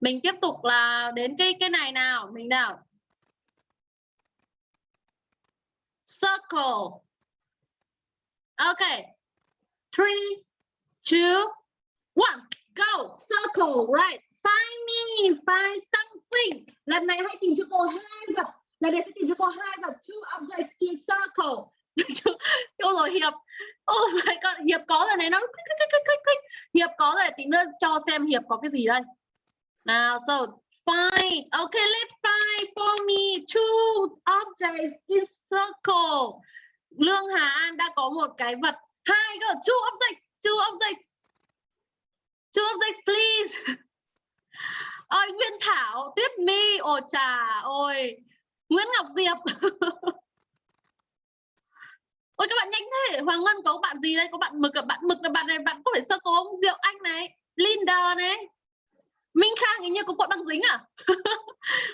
Mình tiếp tục là đến cái cái này nào? Mình nào? Circle. Ok. Three, two, one go, circle, right. Find me, find something. Lần này hãy tìm cho cô hai vật. Lần này sẽ tìm cho cô hai vật. Two objects in circle. (laughs) Ôi rồi, hiệp. Oh my god, hiệp có rồi này, nó hiệp có rồi, tí nữa cho xem hiệp có cái gì đây. Nào, so, find. Okay let's find for me two objects in circle. Lương hà an đã có một cái vật. Hai cơ, two objects two objects. Two objects please. Ôi Nguyên Thảo, Tuyết My, ồ trà, ôi Nguyễn Ngọc Diệp. (laughs) ôi các bạn nhanh thế, Hoàng Ngân có bạn gì đây? Có bạn mực, à? bạn mực là bạn này, bạn có phải sơ cố không? Diệu Anh này, Linda này. Minh Khang hình như có cuộn băng dính à? (laughs)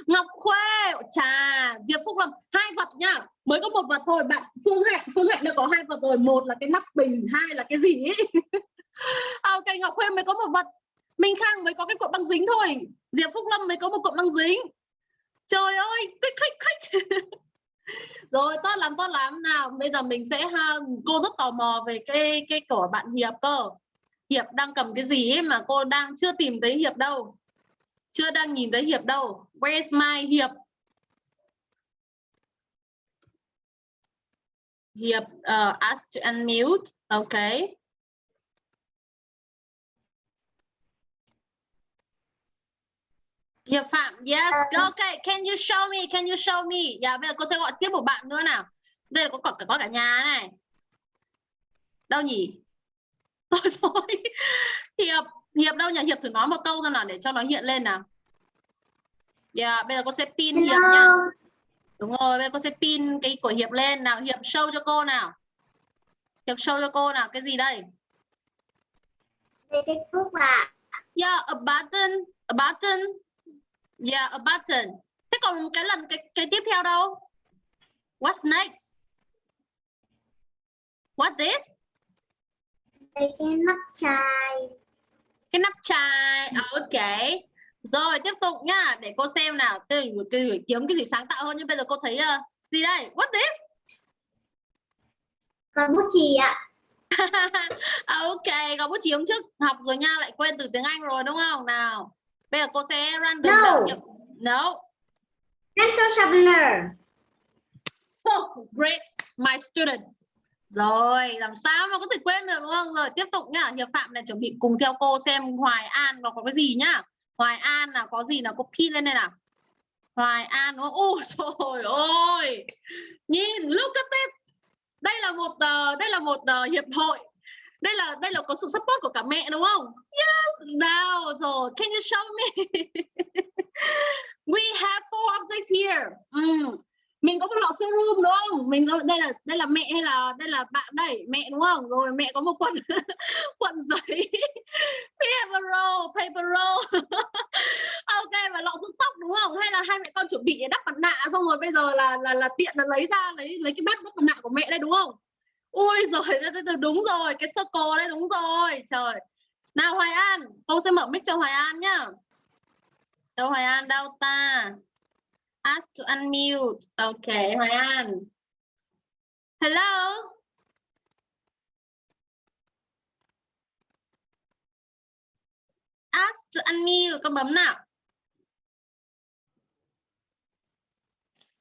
Ngọc Khuê, trà, Diệp Phúc Lâm, hai vật nhá. Mới có một vật thôi, bạn Phương Hạnh, Phương Hạnh đã có hai vật rồi, một là cái nắp bình, hai là cái gì ấy. (laughs) à, Ngọc Khuê mới có một vật. Minh Khang mới có cái cuộn băng dính thôi. Diệp Phúc Lâm mới có một cuộn băng dính. Trời ơi click click click rồi tốt lắm tốt lắm. Nào bây giờ mình sẽ ha cô rất tò mò về cái cái của bạn Hiệp cơ. Hiệp đang cầm cái gì ấy mà cô đang chưa tìm thấy Hiệp đâu. Chưa đang nhìn thấy Hiệp đâu. Where's my Hiệp? Hiệp ờ, uh, ask to unmute. Okay. Hiệp Phạm, yes, okay. Can you show me? Can you show me? Dạ, bây giờ cô sẽ gọi tiếp một bạn nữa nào. Đây là có có, có cả nhà này. Đâu nhỉ? (laughs) Ôi rồi. Hiệp, Hiệp đâu nhỉ? Hiệp thử nói một câu ra nào để cho nó hiện lên nào. Dạ, bây giờ cô sẽ pin Hiệp nha. Đúng rồi, bây giờ cô sẽ pin cái của Hiệp lên nào. Hiệp show cho cô nào. Hiệp show cho cô nào. Cái gì đây? Đây cái cúc à. Yeah, a button, a button. Yeah, a button. Thế còn cái lần cái cái tiếp theo đâu? What's next? What this? Cái nắp chai. Cái nắp chai. À, ok. Rồi tiếp tục nhá, để cô xem nào. Tôi tôi kiếm cái gì sáng tạo hơn nhưng bây giờ cô thấy uh, gì đây? What this? Còn bút chì ạ. (laughs) À, ok, có bút chì hôm trước học rồi nha, lại quên từ tiếng Anh rồi đúng không? Nào. Bây giờ cô sẽ random No. đảo nhập- No. Pencil sharpener. So great, my student. Rồi, làm sao mà có thể quên được đúng không? Rồi tiếp tục nhá, Hiệp Phạm này chuẩn bị cùng theo cô xem Hoài An nó có cái gì nhá. Hoài An nào có gì nào cô pin lên đây nào. Hoài An đúng không? Ôi trời ơi. Nhìn, look at this. Đây là một ờ, đây là một ờ, hiệp hội. Đây là đây là có sự support của cả mẹ đúng không? Yes, nào rồi, can you show me? (laughs) We have four objects here. Mm mình có một lọ serum đúng không? Mình có đây là đây là mẹ hay là đây là bạn đây? Mẹ đúng không? Rồi mẹ có một quần quần (laughs) giấy. We have a roll paper roll. (laughs) Ok và lọ dưỡng tóc đúng không? Hay là hai mẹ con chuẩn bị để đắp mặt nạ xong rồi bây giờ là là là tiện là lấy ra lấy lấy cái bát đắp mặt nạ của mẹ đây đúng không? Ui rồi đúng rồi cái circle đây đúng rồi trời nào Hoài An cô sẽ mở mic cho Hoài An nhá đâu Hoài An đâu ta Ask to unmute. Okay, Hoài An. Hello. Ask to unmute. Con bấm nào.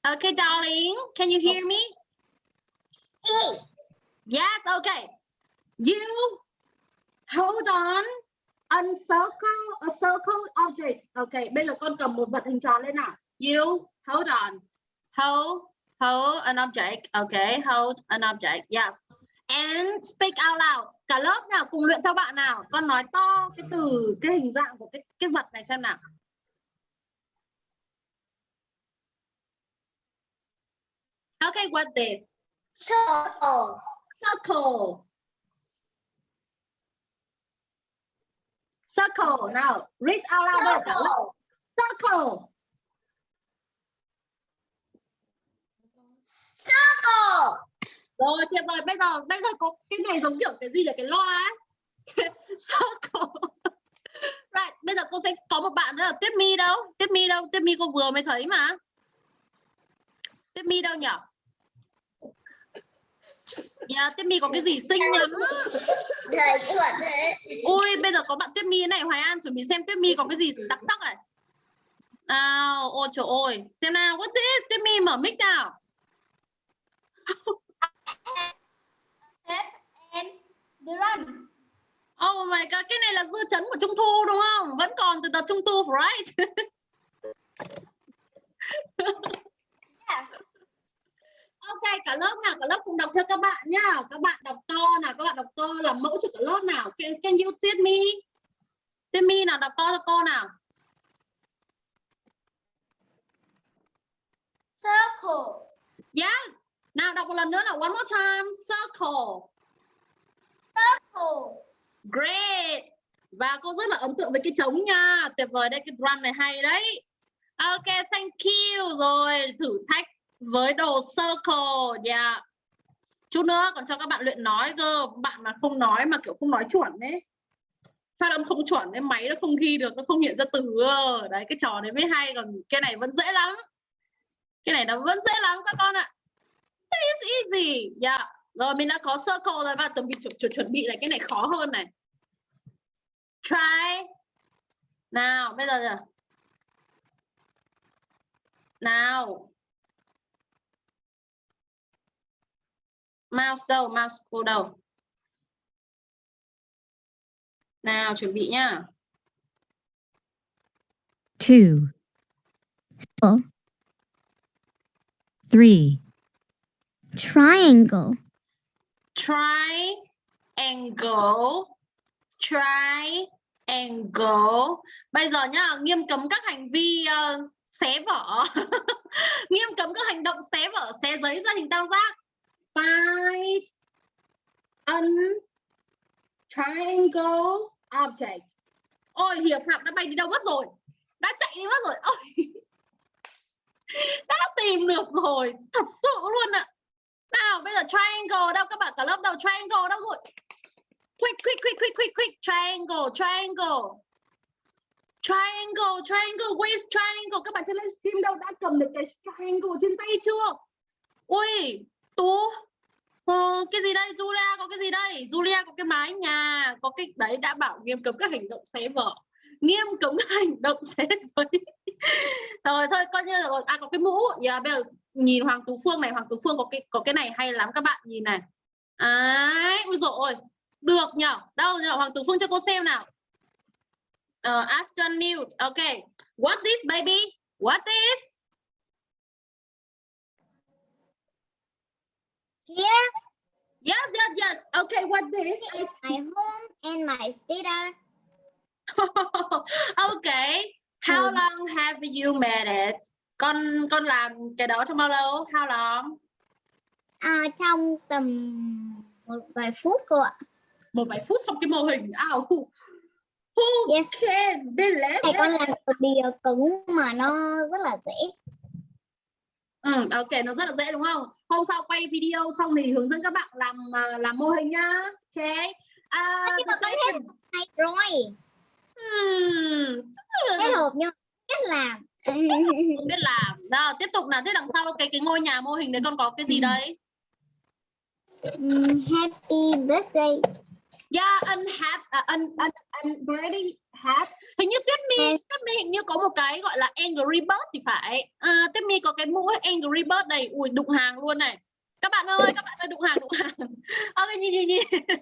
Okay, darling. Can you hear me? Yes, okay. You hold on. Uncircle a circle object. Okay, bây giờ con cầm một vật hình tròn lên nào. You hold on. Hold, hold an object. Okay, hold an object. Yes. And speak out loud. Cả lớp nào cùng luyện theo bạn nào. Con nói to cái từ cái hình dạng của cái cái vật này xem nào. Okay, what this? Circle. Circle. Circle. Now, read out loud. lớp. Circle. Circle. Rồi tuyệt vời bây giờ bây giờ có cái này giống kiểu cái gì là cái loa ấy. (laughs) Circle. Right, bây giờ cô sẽ có một bạn nữa là Tuyết My đâu? Tuyết My đâu? Tuyết My cô vừa mới thấy mà. Tuyết My đâu nhỉ? Yeah, Tuyết My có cái gì xinh lắm. Trời chuẩn thế. Ui, bây giờ có bạn Tuyết My này, Hoài An chuẩn bị xem Tuyết My có cái gì đặc sắc này. Nào, ôi trời ơi. Xem nào, what this? Tuyết My mở mic nào. Drum. Oh my god, cái này là dư chấn của Trung Thu đúng không? Vẫn còn từ đợt Trung Thu, right? Yes. Ok, cả lớp nào, cả lớp cùng đọc theo các bạn nhá. Các bạn đọc to nào, các bạn đọc to làm mẫu cho cả lớp nào. Can, can you treat me? Treat me nào, đọc to cho cô nào. Circle. Yes. Nào đọc một lần nữa nào, one more time. Circle. Circle. Great. Và cô rất là ấn tượng với cái trống nha. Tuyệt vời đấy, cái drum này hay đấy. Ok, thank you. Rồi, thử thách với đồ circle. Yeah. Chút nữa còn cho các bạn luyện nói cơ. Bạn mà không nói mà kiểu không nói chuẩn ấy. Phát âm không chuẩn ấy, máy nó không ghi được, nó không hiện ra từ. Đấy, cái trò đấy mới hay. Còn cái này vẫn dễ lắm. Cái này nó vẫn dễ lắm các con ạ. It's easy. Yeah. Rồi mình đã có circle rồi và chuẩn bị chuẩn, chuẩn, chuẩn bị lại cái này khó hơn này. Try. Nào, bây giờ. Nào. Mouse đâu? Mouse cô đâu? Nào chuẩn bị nhá. 2 Circle. 3 Triangle. triangle. Triangle. Bây giờ nhá nghiêm cấm các hành vi ờ, xé vở (laughs) nghiêm cấm các hành động xé vở xé giấy ra hình tam giác find an triangle object. Ôi hiệp phạm đã bay đi đâu mất rồi. Đã chạy đi mất rồi. Ôi. Đã tìm được rồi. Thật sự luôn ạ. Nào, bây giờ triangle đâu? Các bạn cả lớp đâu? Triangle đâu rồi? Quick quick quick quick quick quick. Triangle triangle. Triangle triangle. Where triangle? Các bạn trên livestream đâu? Đã cầm được cái triangle trên tay chưa? Ui, tú. Ờ, cái gì đây Julia? Có cái gì đây? Julia có cái mái nhà có cái đấy đã bảo nghiêm cấm các hành động xé vở. Nghiêm cấm các hành động xé giấy. (laughs) Rồi thôi coi như là à có cái mũ. Yeah, bây giờ nhìn Hoàng Tú Phương này Hoàng Tú Phương có cái có cái này hay lắm các bạn nhìn này. Ấy ui dồi được nhở? Đâu nhở? Hoàng Tú Phương cho cô xem nào. Uh, Aston mute okay what this baby? What this? Here yes yes yes okay what this is my home and my theater. (laughs) okay how Ừ. long have you made it con con làm cái đó trong bao lâu how long À, trong tầm một vài phút cô ạ. một vài phút xong cái mô hình ảo who, Yes. can believe Thầy con làm cực bìa cứng mà nó rất là dễ. Ừ, ok nó rất là dễ đúng không? Hôm sau quay video xong thì hướng dẫn các bạn làm à, làm mô hình nhá. Ok. À, Hay rồi. Hmm, Kết hợp nhưng cách làm. không biết làm. (laughs) Nào, tiếp tục nào. Thế đằng sau cái cái ngôi nhà mô hình đấy con có cái gì đấy? Ừm, Happy birthday. Yeah, an hat, à, an an an birthday hat. Hình như Tuyết Mi, Ừ. Tuyết Mi hình như có một cái gọi là Angry Bird thì phải. À, Tuyết Mi có cái mũ Angry Bird này, ui đụng hàng luôn này. Các bạn ơi, các bạn ơi đụng hàng đụng hàng. (laughs) Ok nhìn nhìn nhìn. (laughs)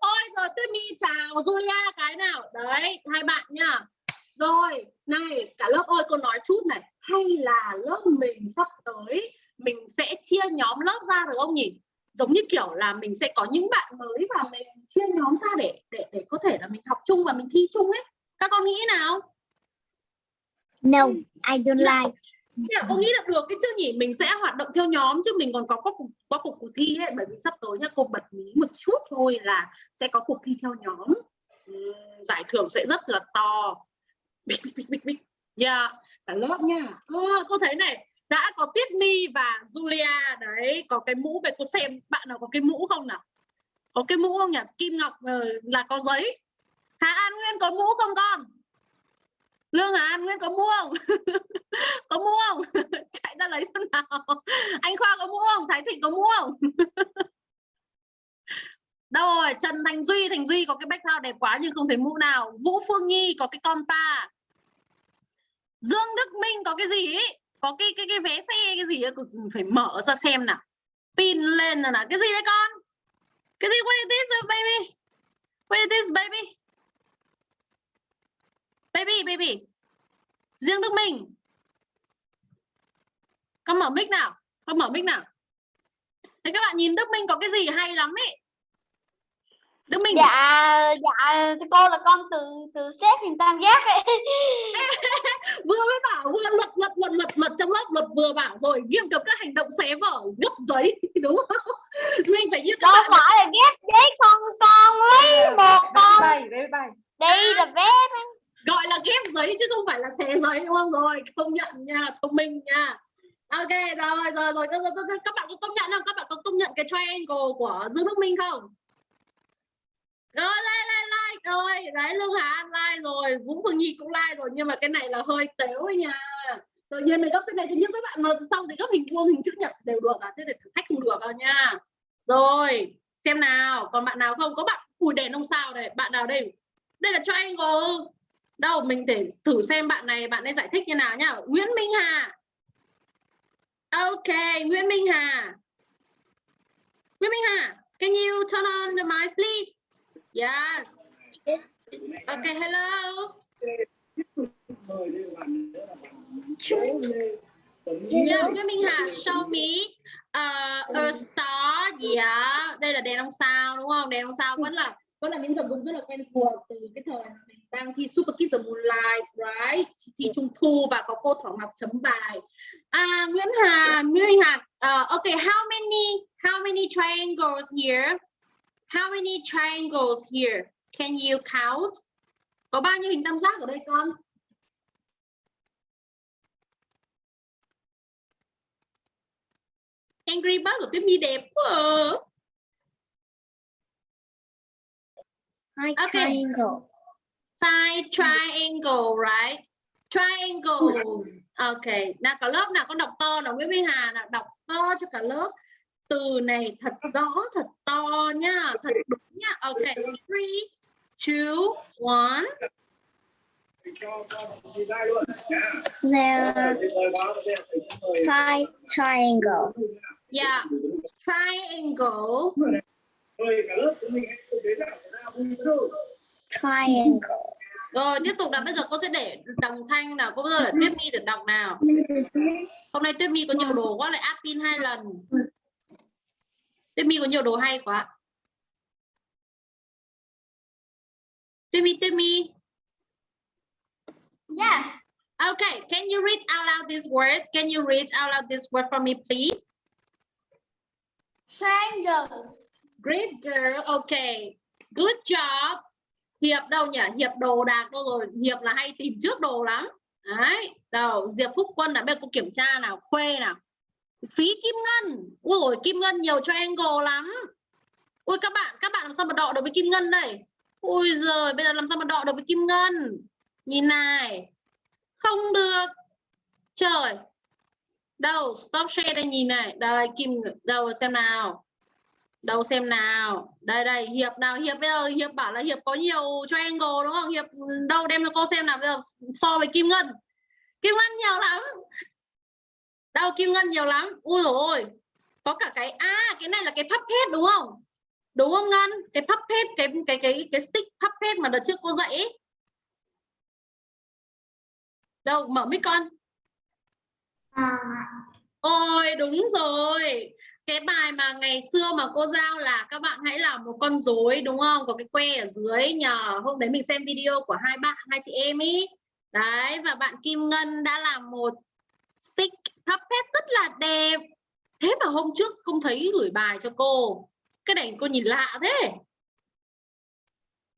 Ôi rồi Tuyết Mi chào Julia cái nào. Đấy, hai bạn nha. Rồi, này, cả lớp ơi cô nói chút này. Hay là lớp mình sắp tới mình sẽ chia nhóm lớp ra được không nhỉ? Giống như kiểu là mình sẽ có những bạn mới và mình chia nhóm ra để để để có thể là mình học chung và mình thi chung ấy. Các con nghĩ nào? No, I don't like. Thế là con nghĩ là được cái chứ nhỉ? Mình sẽ hoạt động theo nhóm chứ mình còn có có cuộc có cuộc cuộc thi ấy bởi vì sắp tới nha cô bật mí một chút thôi là sẽ có cuộc thi theo nhóm. Ừm, giải thưởng sẽ rất là to. Big yeah cả lớp nha. Ờ, cô thấy này đã có tiết My và Julia, đấy, có cái mũ về, cô xem, bạn nào có cái mũ không nào? Có cái mũ không nhỉ? Kim Ngọc ờ, là có giấy. Hà An Nguyên có mũ không con? Lương Hà An Nguyên có mũ không? (laughs) Có mũ không? (laughs) Chạy ra lấy xem nào? Anh Khoa có mũ không? Thái Thịnh có mũ không? (laughs) Đâu rồi? Trần Thành Duy Thành Duy có cái background đẹp quá nhưng không thấy mũ nào. Vũ Phương Nhi có cái compa Dương Đức Minh có cái gì? ấy có cái cái cái vé xe, cái gì ấy phải mở ra xem nào. Pin lên rồi nào cái gì đấy con? Cái gì? What is this, baby? What is this, baby? Baby baby Dương Đức Minh. Con mở mic nào? Con mở mic nào? Thế các bạn nhìn Đức Minh có cái gì hay lắm ấy. Đức Minh. Dạ dạ cô là con từ từ xếp hình tam giác ấy. (laughs) Vừa mới bảo vừa luật luật luật luật luật trong lớp luật vừa bảo rồi nghiêm cấm các hành động xé vở gấp giấy (laughs) đúng không? Mình phải như các đâu bạn phải là ghép giấy con con lấy một con. bay bay bay. Đây là vé gọi là ghép giấy chứ không phải là xé giấy đúng không? Rồi công nhận nha thông minh nha. Ok rồi rồi rồi các, các, các bạn có công nhận không? Các bạn có công nhận cái triangle của Dương Đức Minh không rồi like like like rồi đấy luôn hả? Like rồi Vũ Phương Nhi cũng like rồi nhưng mà cái này là hơi tếu nha. Tự nhiên mình gấp cái này thì những các bạn mà xong thì gấp hình vuông hình chữ nhật đều được à? Thế để thử thách không được đâu nha. Rồi xem nào. Còn bạn nào không? Có bạn cùi đèn ông sao đây? Bạn nào đây? Đây là triangle đâu mình để thử xem bạn này bạn ấy giải thích như nào nhá. Nguyễn Minh Hà. Ok Nguyễn Minh Hà. Nguyễn Minh Hà, can you turn on the mic please? Yes. Okay, hello. Yeah, Nguyễn Minh Hà, show me uh, a star. Yeah, đây là đèn ông sao đúng không? Đèn ông sao vẫn là vẫn là những vật dụng rất là quen thuộc từ cái thời mình đang thi Super Kids the Moonlight, right? Thi Trung Thu và có cô Thảo Ngọc chấm bài. À, Nguyễn Hà, Nguyễn Hà, uh, okay, how many how many triangles here? How many triangles here? Can you count? Có bao nhiêu hình tam giác ở đây con? Angry Bird của Tuyết My đẹp quá. à. Hai Okay. triangle. Five triangle, right? Triangles. Okay. Nào cả lớp nào con đọc to nào Nguyễn Minh Hà nào đọc to cho cả lớp. Từ này thật rõ, thật to nhá, thật đúng nhá. Okay. Three, two, one. There are five triangle. Yeah. Triangle. Triangle. Rồi tiếp tục nào bây giờ cô sẽ để đồng thanh nào cô bây giờ để Tuyết My được đọc nào. Hôm nay Tuyết My có nhiều đồ quá lại áp pin hai lần. My có nhiều đồ hay quá. Tuyết My. Yes. Okay, can you read out loud this word? Can you read out loud this word for me, please? Triangle. Great girl. Okay. Good job. Hiệp đâu nhỉ? Hiệp đồ đạc đâu rồi? Hiệp là hay tìm trước đồ lắm. Đấy. Đâu, Diệp Phúc Quân là bên cô kiểm tra nào, khuê nào. Phí Kim Ngân. Ui Kim Ngân nhiều triangle lắm. Ui các bạn, các bạn làm sao mà đọ được với Kim Ngân đây? Ui giời, bây giờ làm sao mà đọ được với Kim Ngân? Nhìn này. Không được. Trời. Đâu, stop share đây nhìn này. Đây Kim đâu xem nào. Đâu xem nào. Đây đây, Hiệp nào, Hiệp bây giờ Hiệp bảo là Hiệp có nhiều triangle đúng không? Hiệp đâu đem cho cô xem nào bây giờ so với Kim Ngân. Kim Ngân nhiều lắm. Đâu Kim Ngân nhiều lắm. Ui ôi. Có cả cái à cái này là cái puppet đúng không? Đúng không Ngân? Cái puppet cái cái cái cái stick puppet mà đợt trước cô dạy ấy. Đâu mở mic con. À, Ôi đúng rồi cái bài mà ngày xưa mà cô giao là các bạn hãy làm một con rối đúng không có cái que ở dưới nhờ hôm đấy mình xem video của hai bạn hai chị em ý đấy và bạn Kim Ngân đã làm một stick puppet rất là đẹp. Thế mà hôm trước không thấy gửi bài cho cô. Cái này cô nhìn lạ thế.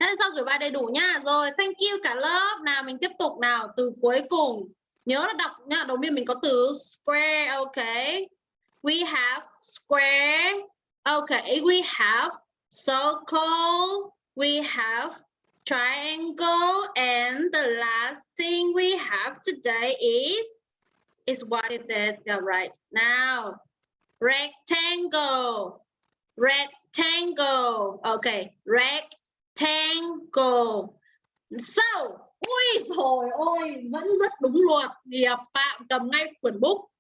Thế sao gửi bài đầy đủ nha. Rồi, thank you cả lớp. Nào, mình tiếp tục nào. Từ cuối cùng. Nhớ là đọc nha. Đầu tiên mình có từ square okay we have square. Okay we have circle. We have triangle. And the last thing we have today is is what it is. Yeah, right now. Rectangle. Rectangle. Okay. Rectangle. So ui rồi ôi vẫn rất đúng luật. Nghiệp à, Phạm cầm ngay quyển bút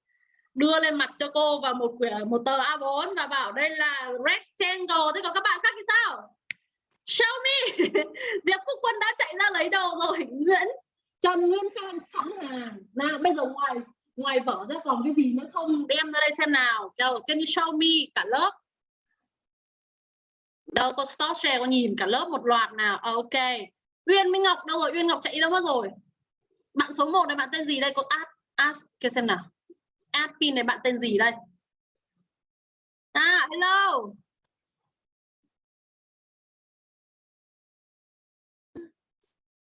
đưa lên mặt cho cô và một quyển một tờ A4 và bảo đây là rectangle. Thế còn các bạn khác thì sao? Show me. (laughs) Diệp Phúc Quân đã chạy ra lấy đầu rồi. Nguyễn Trần Nguyên Phan sẵn hàng nào bây giờ ngoài ngoài vở ra còn cái gì nữa không? Đem ra đây xem nào. Đâu, can you show me cả lớp. Đâu có stop share có nhìn cả lớp một loạt nào. Ờ, ok. Uyên Minh Ngọc đâu rồi? Uyên Ngọc chạy đi đâu mất rồi? Bạn số 1 này bạn tên gì đây? Có ad ask kia xem nào. Admin này bạn tên gì đây? À hello.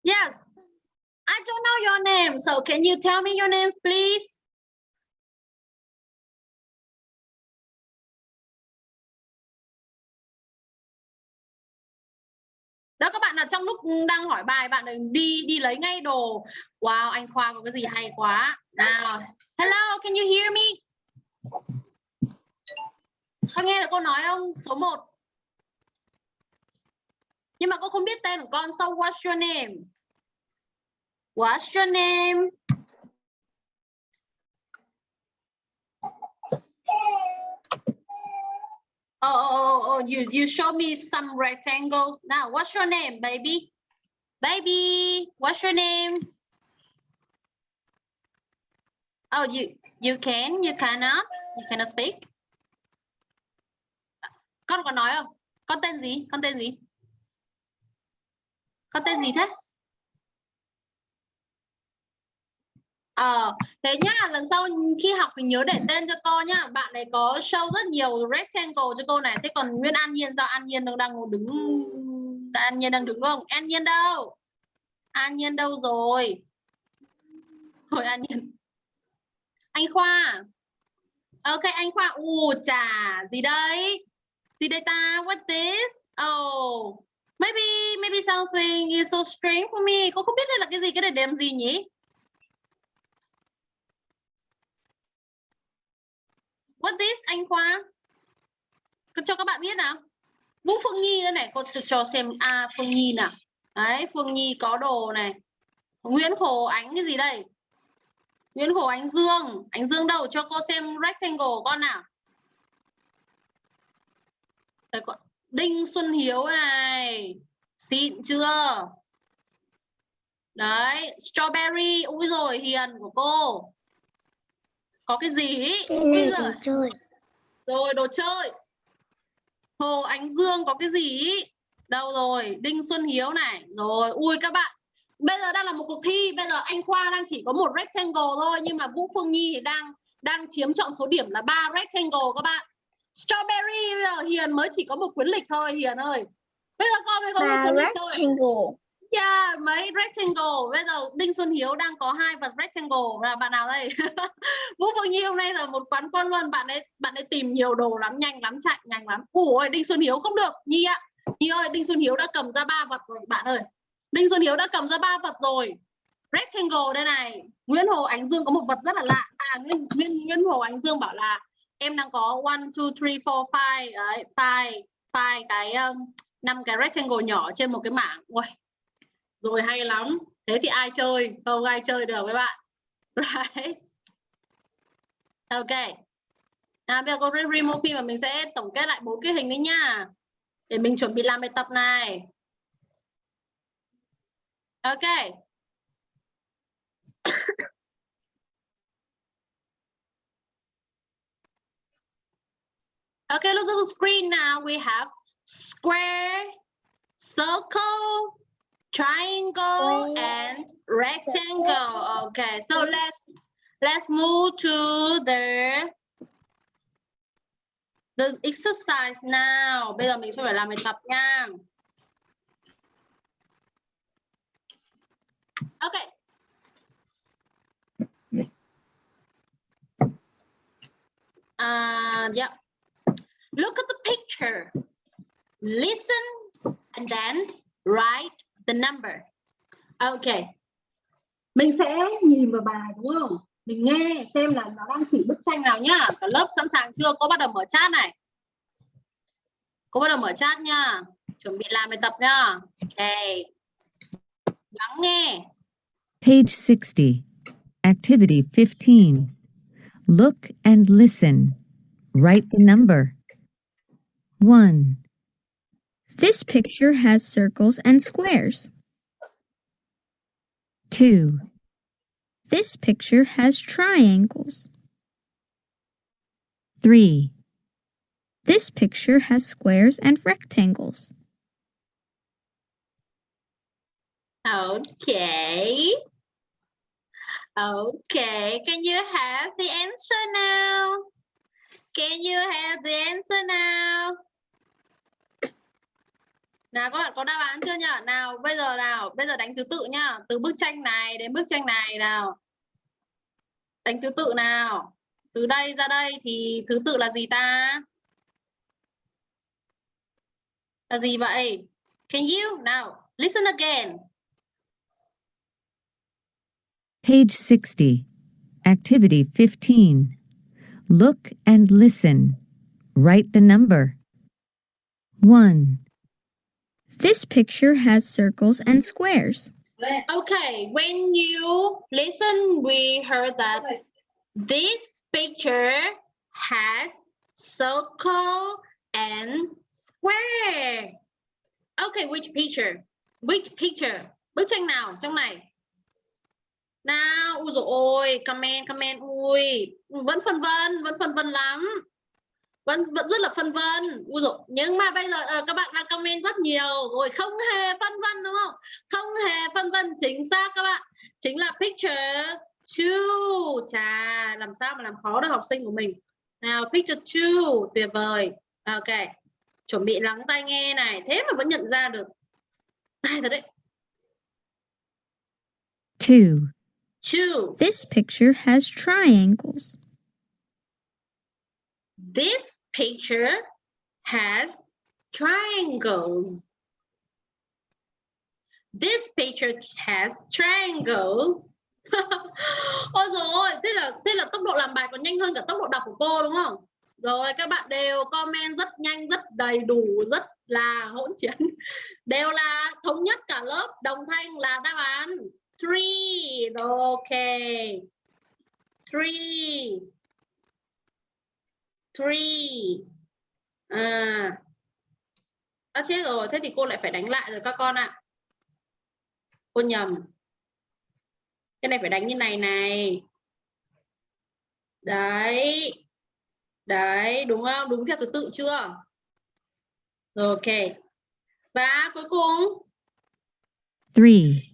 Yes. I don't know your name, so can you tell me your name, please? Đó, các bạn là trong lúc đang hỏi bài, bạn đừng đi đi lấy ngay đồ. Wow, anh khoa có cái gì hay quá. Nào, hello, can you hear me? Con nghe được cô nói không? Số 1 nhưng mà cô không biết tên của con, so what's your name? What's your name Oh, oh, oh, oh, you you show me some rectangles. Now, what's your name, baby? Baby, what's your name? Oh, you you can, you cannot, you cannot speak. Con có nói không? Con tên gì? Con tên gì? Con tên gì thế? Ờ, thế nhá, lần sau khi học thì nhớ để tên cho cô nhá. Bạn này có show rất nhiều rectangle cho cô này. Thế còn Nguyên An Nhiên sao An Nhiên đang đang đứng An Nhiên đang đứng đúng không? An Nhiên đâu? An Nhiên đâu rồi? Hồi An Nhiên. Anh Khoa. Ok anh Khoa. U chà, gì đây? Gì đây ta? What this? Oh, maybe maybe something is so strange for me. Cô không biết đây là cái gì, cái này để làm gì nhỉ? What this anh Khoa? Cho các bạn biết nào. Vũ Phương Nhi đây này, cô cho, cho xem a à, Phương Nhi nào. Đấy, Phương Nhi có đồ này. Nguyễn Khổ Ánh cái gì đây? Nguyễn Khổ Ánh Dương, Ánh Dương đâu? Cho cô xem rectangle con nào. Đấy, con. Đinh Xuân Hiếu này. Xịn chưa? Đấy, strawberry. Úi rồi, hiền của cô có cái gì ý? Giờ... đồ chơi. Rồi đồ chơi. Hồ Ánh Dương có cái gì ý? đâu rồi Đinh Xuân Hiếu này. Rồi ui các bạn. Bây giờ đang là một cuộc thi. Bây giờ anh Khoa đang chỉ có một rectangle thôi nhưng mà Vũ Phương Nhi thì đang đang chiếm trọng số điểm là ba rectangle các bạn. Strawberry bây giờ Hiền mới chỉ có một quyển lịch thôi Hiền ơi. Bây giờ con mới có một quyển lịch thôi. rectangle Yeah, mấy rectangle. Bây giờ Đinh Xuân Hiếu đang có hai vật rectangle là bạn nào đây? (laughs) Vũ Phương Nhi hôm nay là một quán quân luôn. Bạn ấy bạn ấy tìm nhiều đồ lắm, nhanh lắm, chạy nhanh lắm. Ủa Đinh Xuân Hiếu không được. Nhi ạ. Nhi ơi, Đinh Xuân Hiếu đã cầm ra ba vật rồi bạn ơi. Đinh Xuân Hiếu đã cầm ra ba vật rồi. Rectangle đây này. Nguyễn Hồ Ánh Dương có một vật rất là lạ. À Nguyễn Nguyễn, Nguyễn Hồ Ánh Dương bảo là em đang có one, two, three, four, five, đấy, five, five cái um, năm cái rectangle nhỏ trên một cái mảng. Ui, rồi hay lắm. Thế thì ai chơi? Không ai chơi được với bạn. (laughs) Right ok. À, bây giờ cô remove pin và mình sẽ tổng kết lại bốn cái hình đấy nha. Để mình chuẩn bị làm bài tập này. Ok. (coughs) Okay, look at the screen now. We have square, circle, triangle and rectangle. Okay so let's let's move to the the exercise now. Bây giờ mình sẽ phải làm bài tập nha okay. Uh yeah. Look at the picture. Listen and then write the number. Ok. Mình sẽ nhìn vào bài đúng không? Mình nghe xem là nó đang chỉ bức tranh nào nhá. Cả lớp sẵn sàng chưa? Cô bắt đầu mở chat này. Cô bắt đầu mở chat nha. Chuẩn bị làm bài tập nha. Ok. Lắng nghe. Page 60. Activity 15. Look and listen. Write the number. 1, This picture has circles and squares. 2, This picture has triangles. 3, This picture has squares and rectangles. Okay. Okay. Can you have the answer now? Can you have the answer now? Nào các bạn có đáp án chưa nhỉ? Nào bây giờ nào, bây giờ đánh thứ tự nhá. Từ bức tranh này đến bức tranh này nào. Đánh thứ tự nào. Từ đây ra đây thì thứ tự là gì ta? Là gì vậy? Can you? Nào, listen again. page 60. Activity 15. Look and listen. Write the number. 1, This picture has circles and squares. Okay, when you listen, we heard that this picture has circle and square. Okay, which picture? Which picture? Bức tranh nào trong này? Nào, ui dồi ôi, comment, comment, ui, vẫn phân vân, vẫn phân vân lắm. Vẫn vẫn rất là phân vân. Ui dồi, nhưng mà bây giờ uh, các bạn đang comment rất nhiều rồi, không hề phân vân đúng không? Không hề phân vân chính xác các bạn. Chính là picture two. Chà, làm sao mà làm khó được học sinh của mình. Nào, picture two, tuyệt vời. Ok, chuẩn bị lắng tai nghe này, thế mà vẫn nhận ra được. Hay thật đấy. Two. Two. This picture has triangles. This picture has triangles. This picture has triangles. (laughs) Ôi dồi ôi, thế là thế là tốc độ làm bài còn nhanh hơn cả tốc độ đọc của cô đúng không? Rồi các bạn đều comment rất nhanh, rất đầy đủ, rất là hỗn chiến. (laughs) Đều là thống nhất cả lớp, đồng thanh là đáp án three. Okay. Three. Three. À. À chết rồi, thế thì cô lại phải đánh lại rồi các con ạ. Cô nhầm. Cái này phải đánh như này này. Đấy. Đấy, đúng không? Đúng theo thứ tự chưa? Rồi, ok. Và cuối cùng. Three.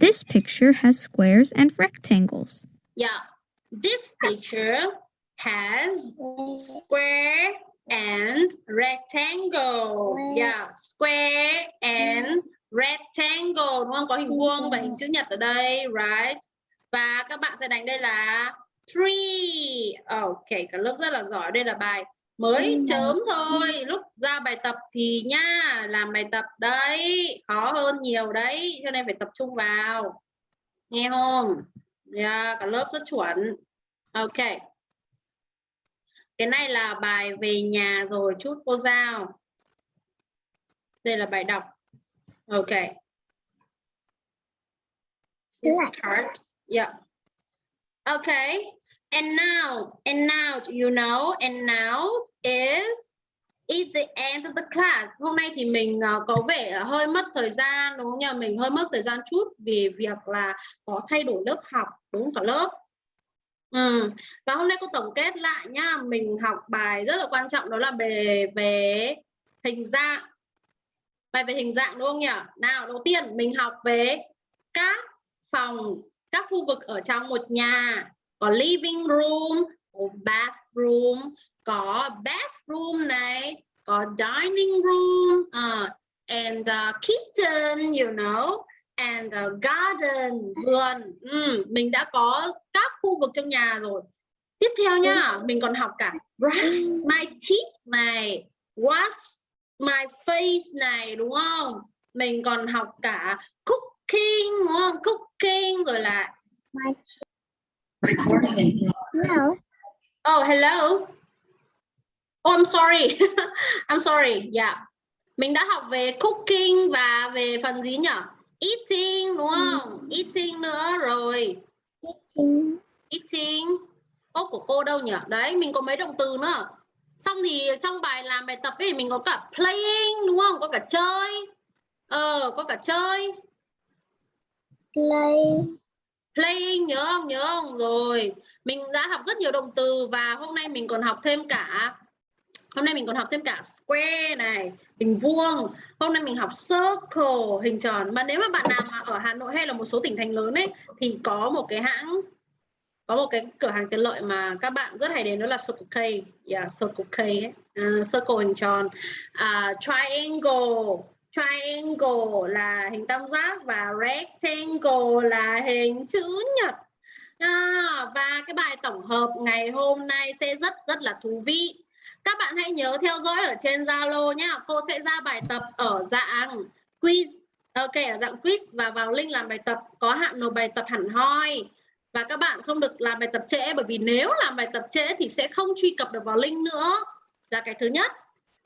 This picture has squares and rectangles. Yeah. This picture has square and rectangle. Yeah, square and rectangle đúng không? Có hình vuông và hình chữ nhật ở đây, right? Và các bạn sẽ đánh đây là three. Ok, cả lớp rất là giỏi. Đây là bài mới chớm thôi. Lúc ra bài tập thì nha, làm bài tập đấy, khó hơn nhiều đấy, cho nên phải tập trung vào. Nghe không? Yeah, cả lớp rất chuẩn. Ok. Cái này là bài về nhà rồi chút cô giao. Đây là bài đọc. Ok. This card. Yeah. Okay. And now, and now, you know, and now is is the end of the class. Hôm nay thì mình uh, có vẻ hơi mất thời gian đúng không nhỉ? Mình hơi mất thời gian chút vì việc là có thay đổi lớp học đúng cả lớp. Ừ. Và hôm nay cô tổng kết lại nha mình học bài rất là quan trọng đó là về về hình dạng. Bài về hình dạng đúng không nhỉ? Nào, đầu tiên mình học về các phòng, các khu vực ở trong một nhà. Có living room, có bathroom, có bathroom này, có dining room, uh, and uh, kitchen, you know and a garden vườn ừ, mình đã có các khu vực trong nhà rồi. Tiếp theo nhá mình còn học cả brush my teeth này wash my face này đúng không? Mình còn học cả cooking đúng không? Cooking rồi là Hello. oh hello. Oh I'm sorry. (laughs) I'm sorry. Yeah. Mình đã học về cooking và về phần gì nhỉ eating đúng không? Eating nữa rồi. Eating ốc của cô đâu nhỉ? Đấy mình có mấy động từ nữa. Xong thì trong bài làm bài tập ấy mình có cả playing đúng không? Có cả chơi. Ờ có cả chơi. Play. playing nhớ không? Nhớ không? Rồi mình đã học rất nhiều động từ và hôm nay mình còn học thêm cả hôm nay mình còn học thêm cả square này hình vuông. Hôm nay mình học circle hình tròn. Mà nếu mà bạn nào mà ở Hà Nội hay là một số tỉnh thành lớn ấy thì có một cái hãng có một cái cửa hàng tiện lợi mà các bạn rất hay đến đó là Circle K. Yeah, Circle K ấy. Uh, circle hình tròn. Uh, triangle. Triangle là hình tam giác và rectangle là hình chữ nhật. À, và cái bài tổng hợp ngày hôm nay sẽ rất rất là thú vị các bạn hãy nhớ theo dõi ở trên Zalo nhá. Cô sẽ ra bài tập ở dạng quiz. Ờ, ok, ở dạng quiz và vào link làm bài tập có hạn nộp bài tập hẳn hoi. Và các bạn không được làm bài tập trễ bởi vì nếu làm bài tập trễ thì sẽ không truy cập được vào link nữa. Là cái thứ nhất.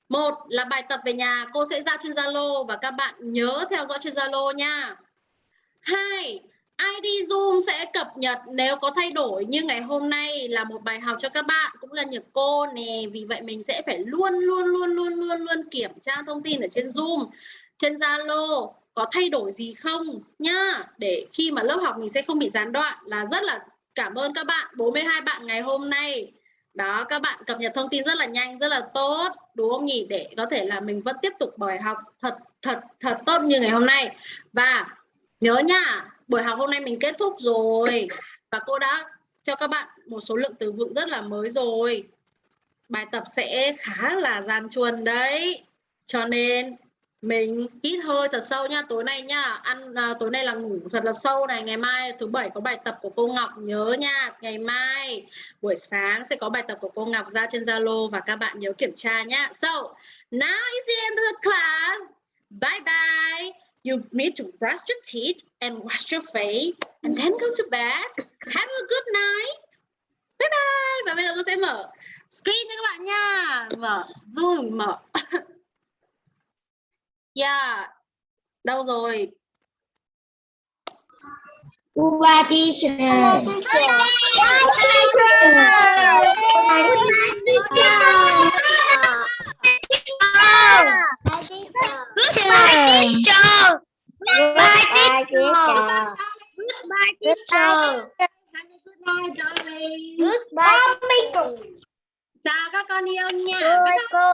Một là bài tập về nhà cô sẽ ra trên Zalo và các bạn nhớ theo dõi trên Zalo nha. Hai ID Zoom sẽ cập nhật nếu có thay đổi. Như ngày hôm nay là một bài học cho các bạn, cũng là nhật cô nè. Vì vậy mình sẽ phải luôn luôn luôn luôn luôn luôn kiểm tra thông tin ở trên Zoom. Trên Zalo có thay đổi gì không nhá? Để khi mà lớp học mình sẽ không bị gián đoạn. Là rất là cảm ơn các bạn 42 bạn ngày hôm nay. Đó, các bạn cập nhật thông tin rất là nhanh, rất là tốt, đúng không nhỉ? Để có thể là mình vẫn tiếp tục bài học thật thật thật tốt như ngày hôm nay. Và nhớ nha buổi học hôm nay mình kết thúc rồi. Và cô đã cho các bạn một số lượng từ vựng rất là mới rồi. Bài tập sẽ khá là gian chuồn đấy. Cho nên mình hít hơi thật sâu nha tối nay nha. Ăn à, tối nay là ngủ thật là sâu này. Ngày mai thứ bảy có bài tập của cô Ngọc nhớ nha. Ngày mai buổi sáng sẽ có bài tập của cô Ngọc ra trên Zalo và các bạn nhớ kiểm tra nhá so now is the end of the class. Bye bye you need to brush your teeth and wash your face and then go to bed. Have a good night. Bye bye. Và bây giờ cô sẽ mở screen cho các bạn nha. Mở zoom mở. (laughs) Yeah. Đâu rồi? Goodbye, teacher. Goodbye, teacher. Have a good night, darling. Goodbye. Chào các con yêu nha. Bye, cô.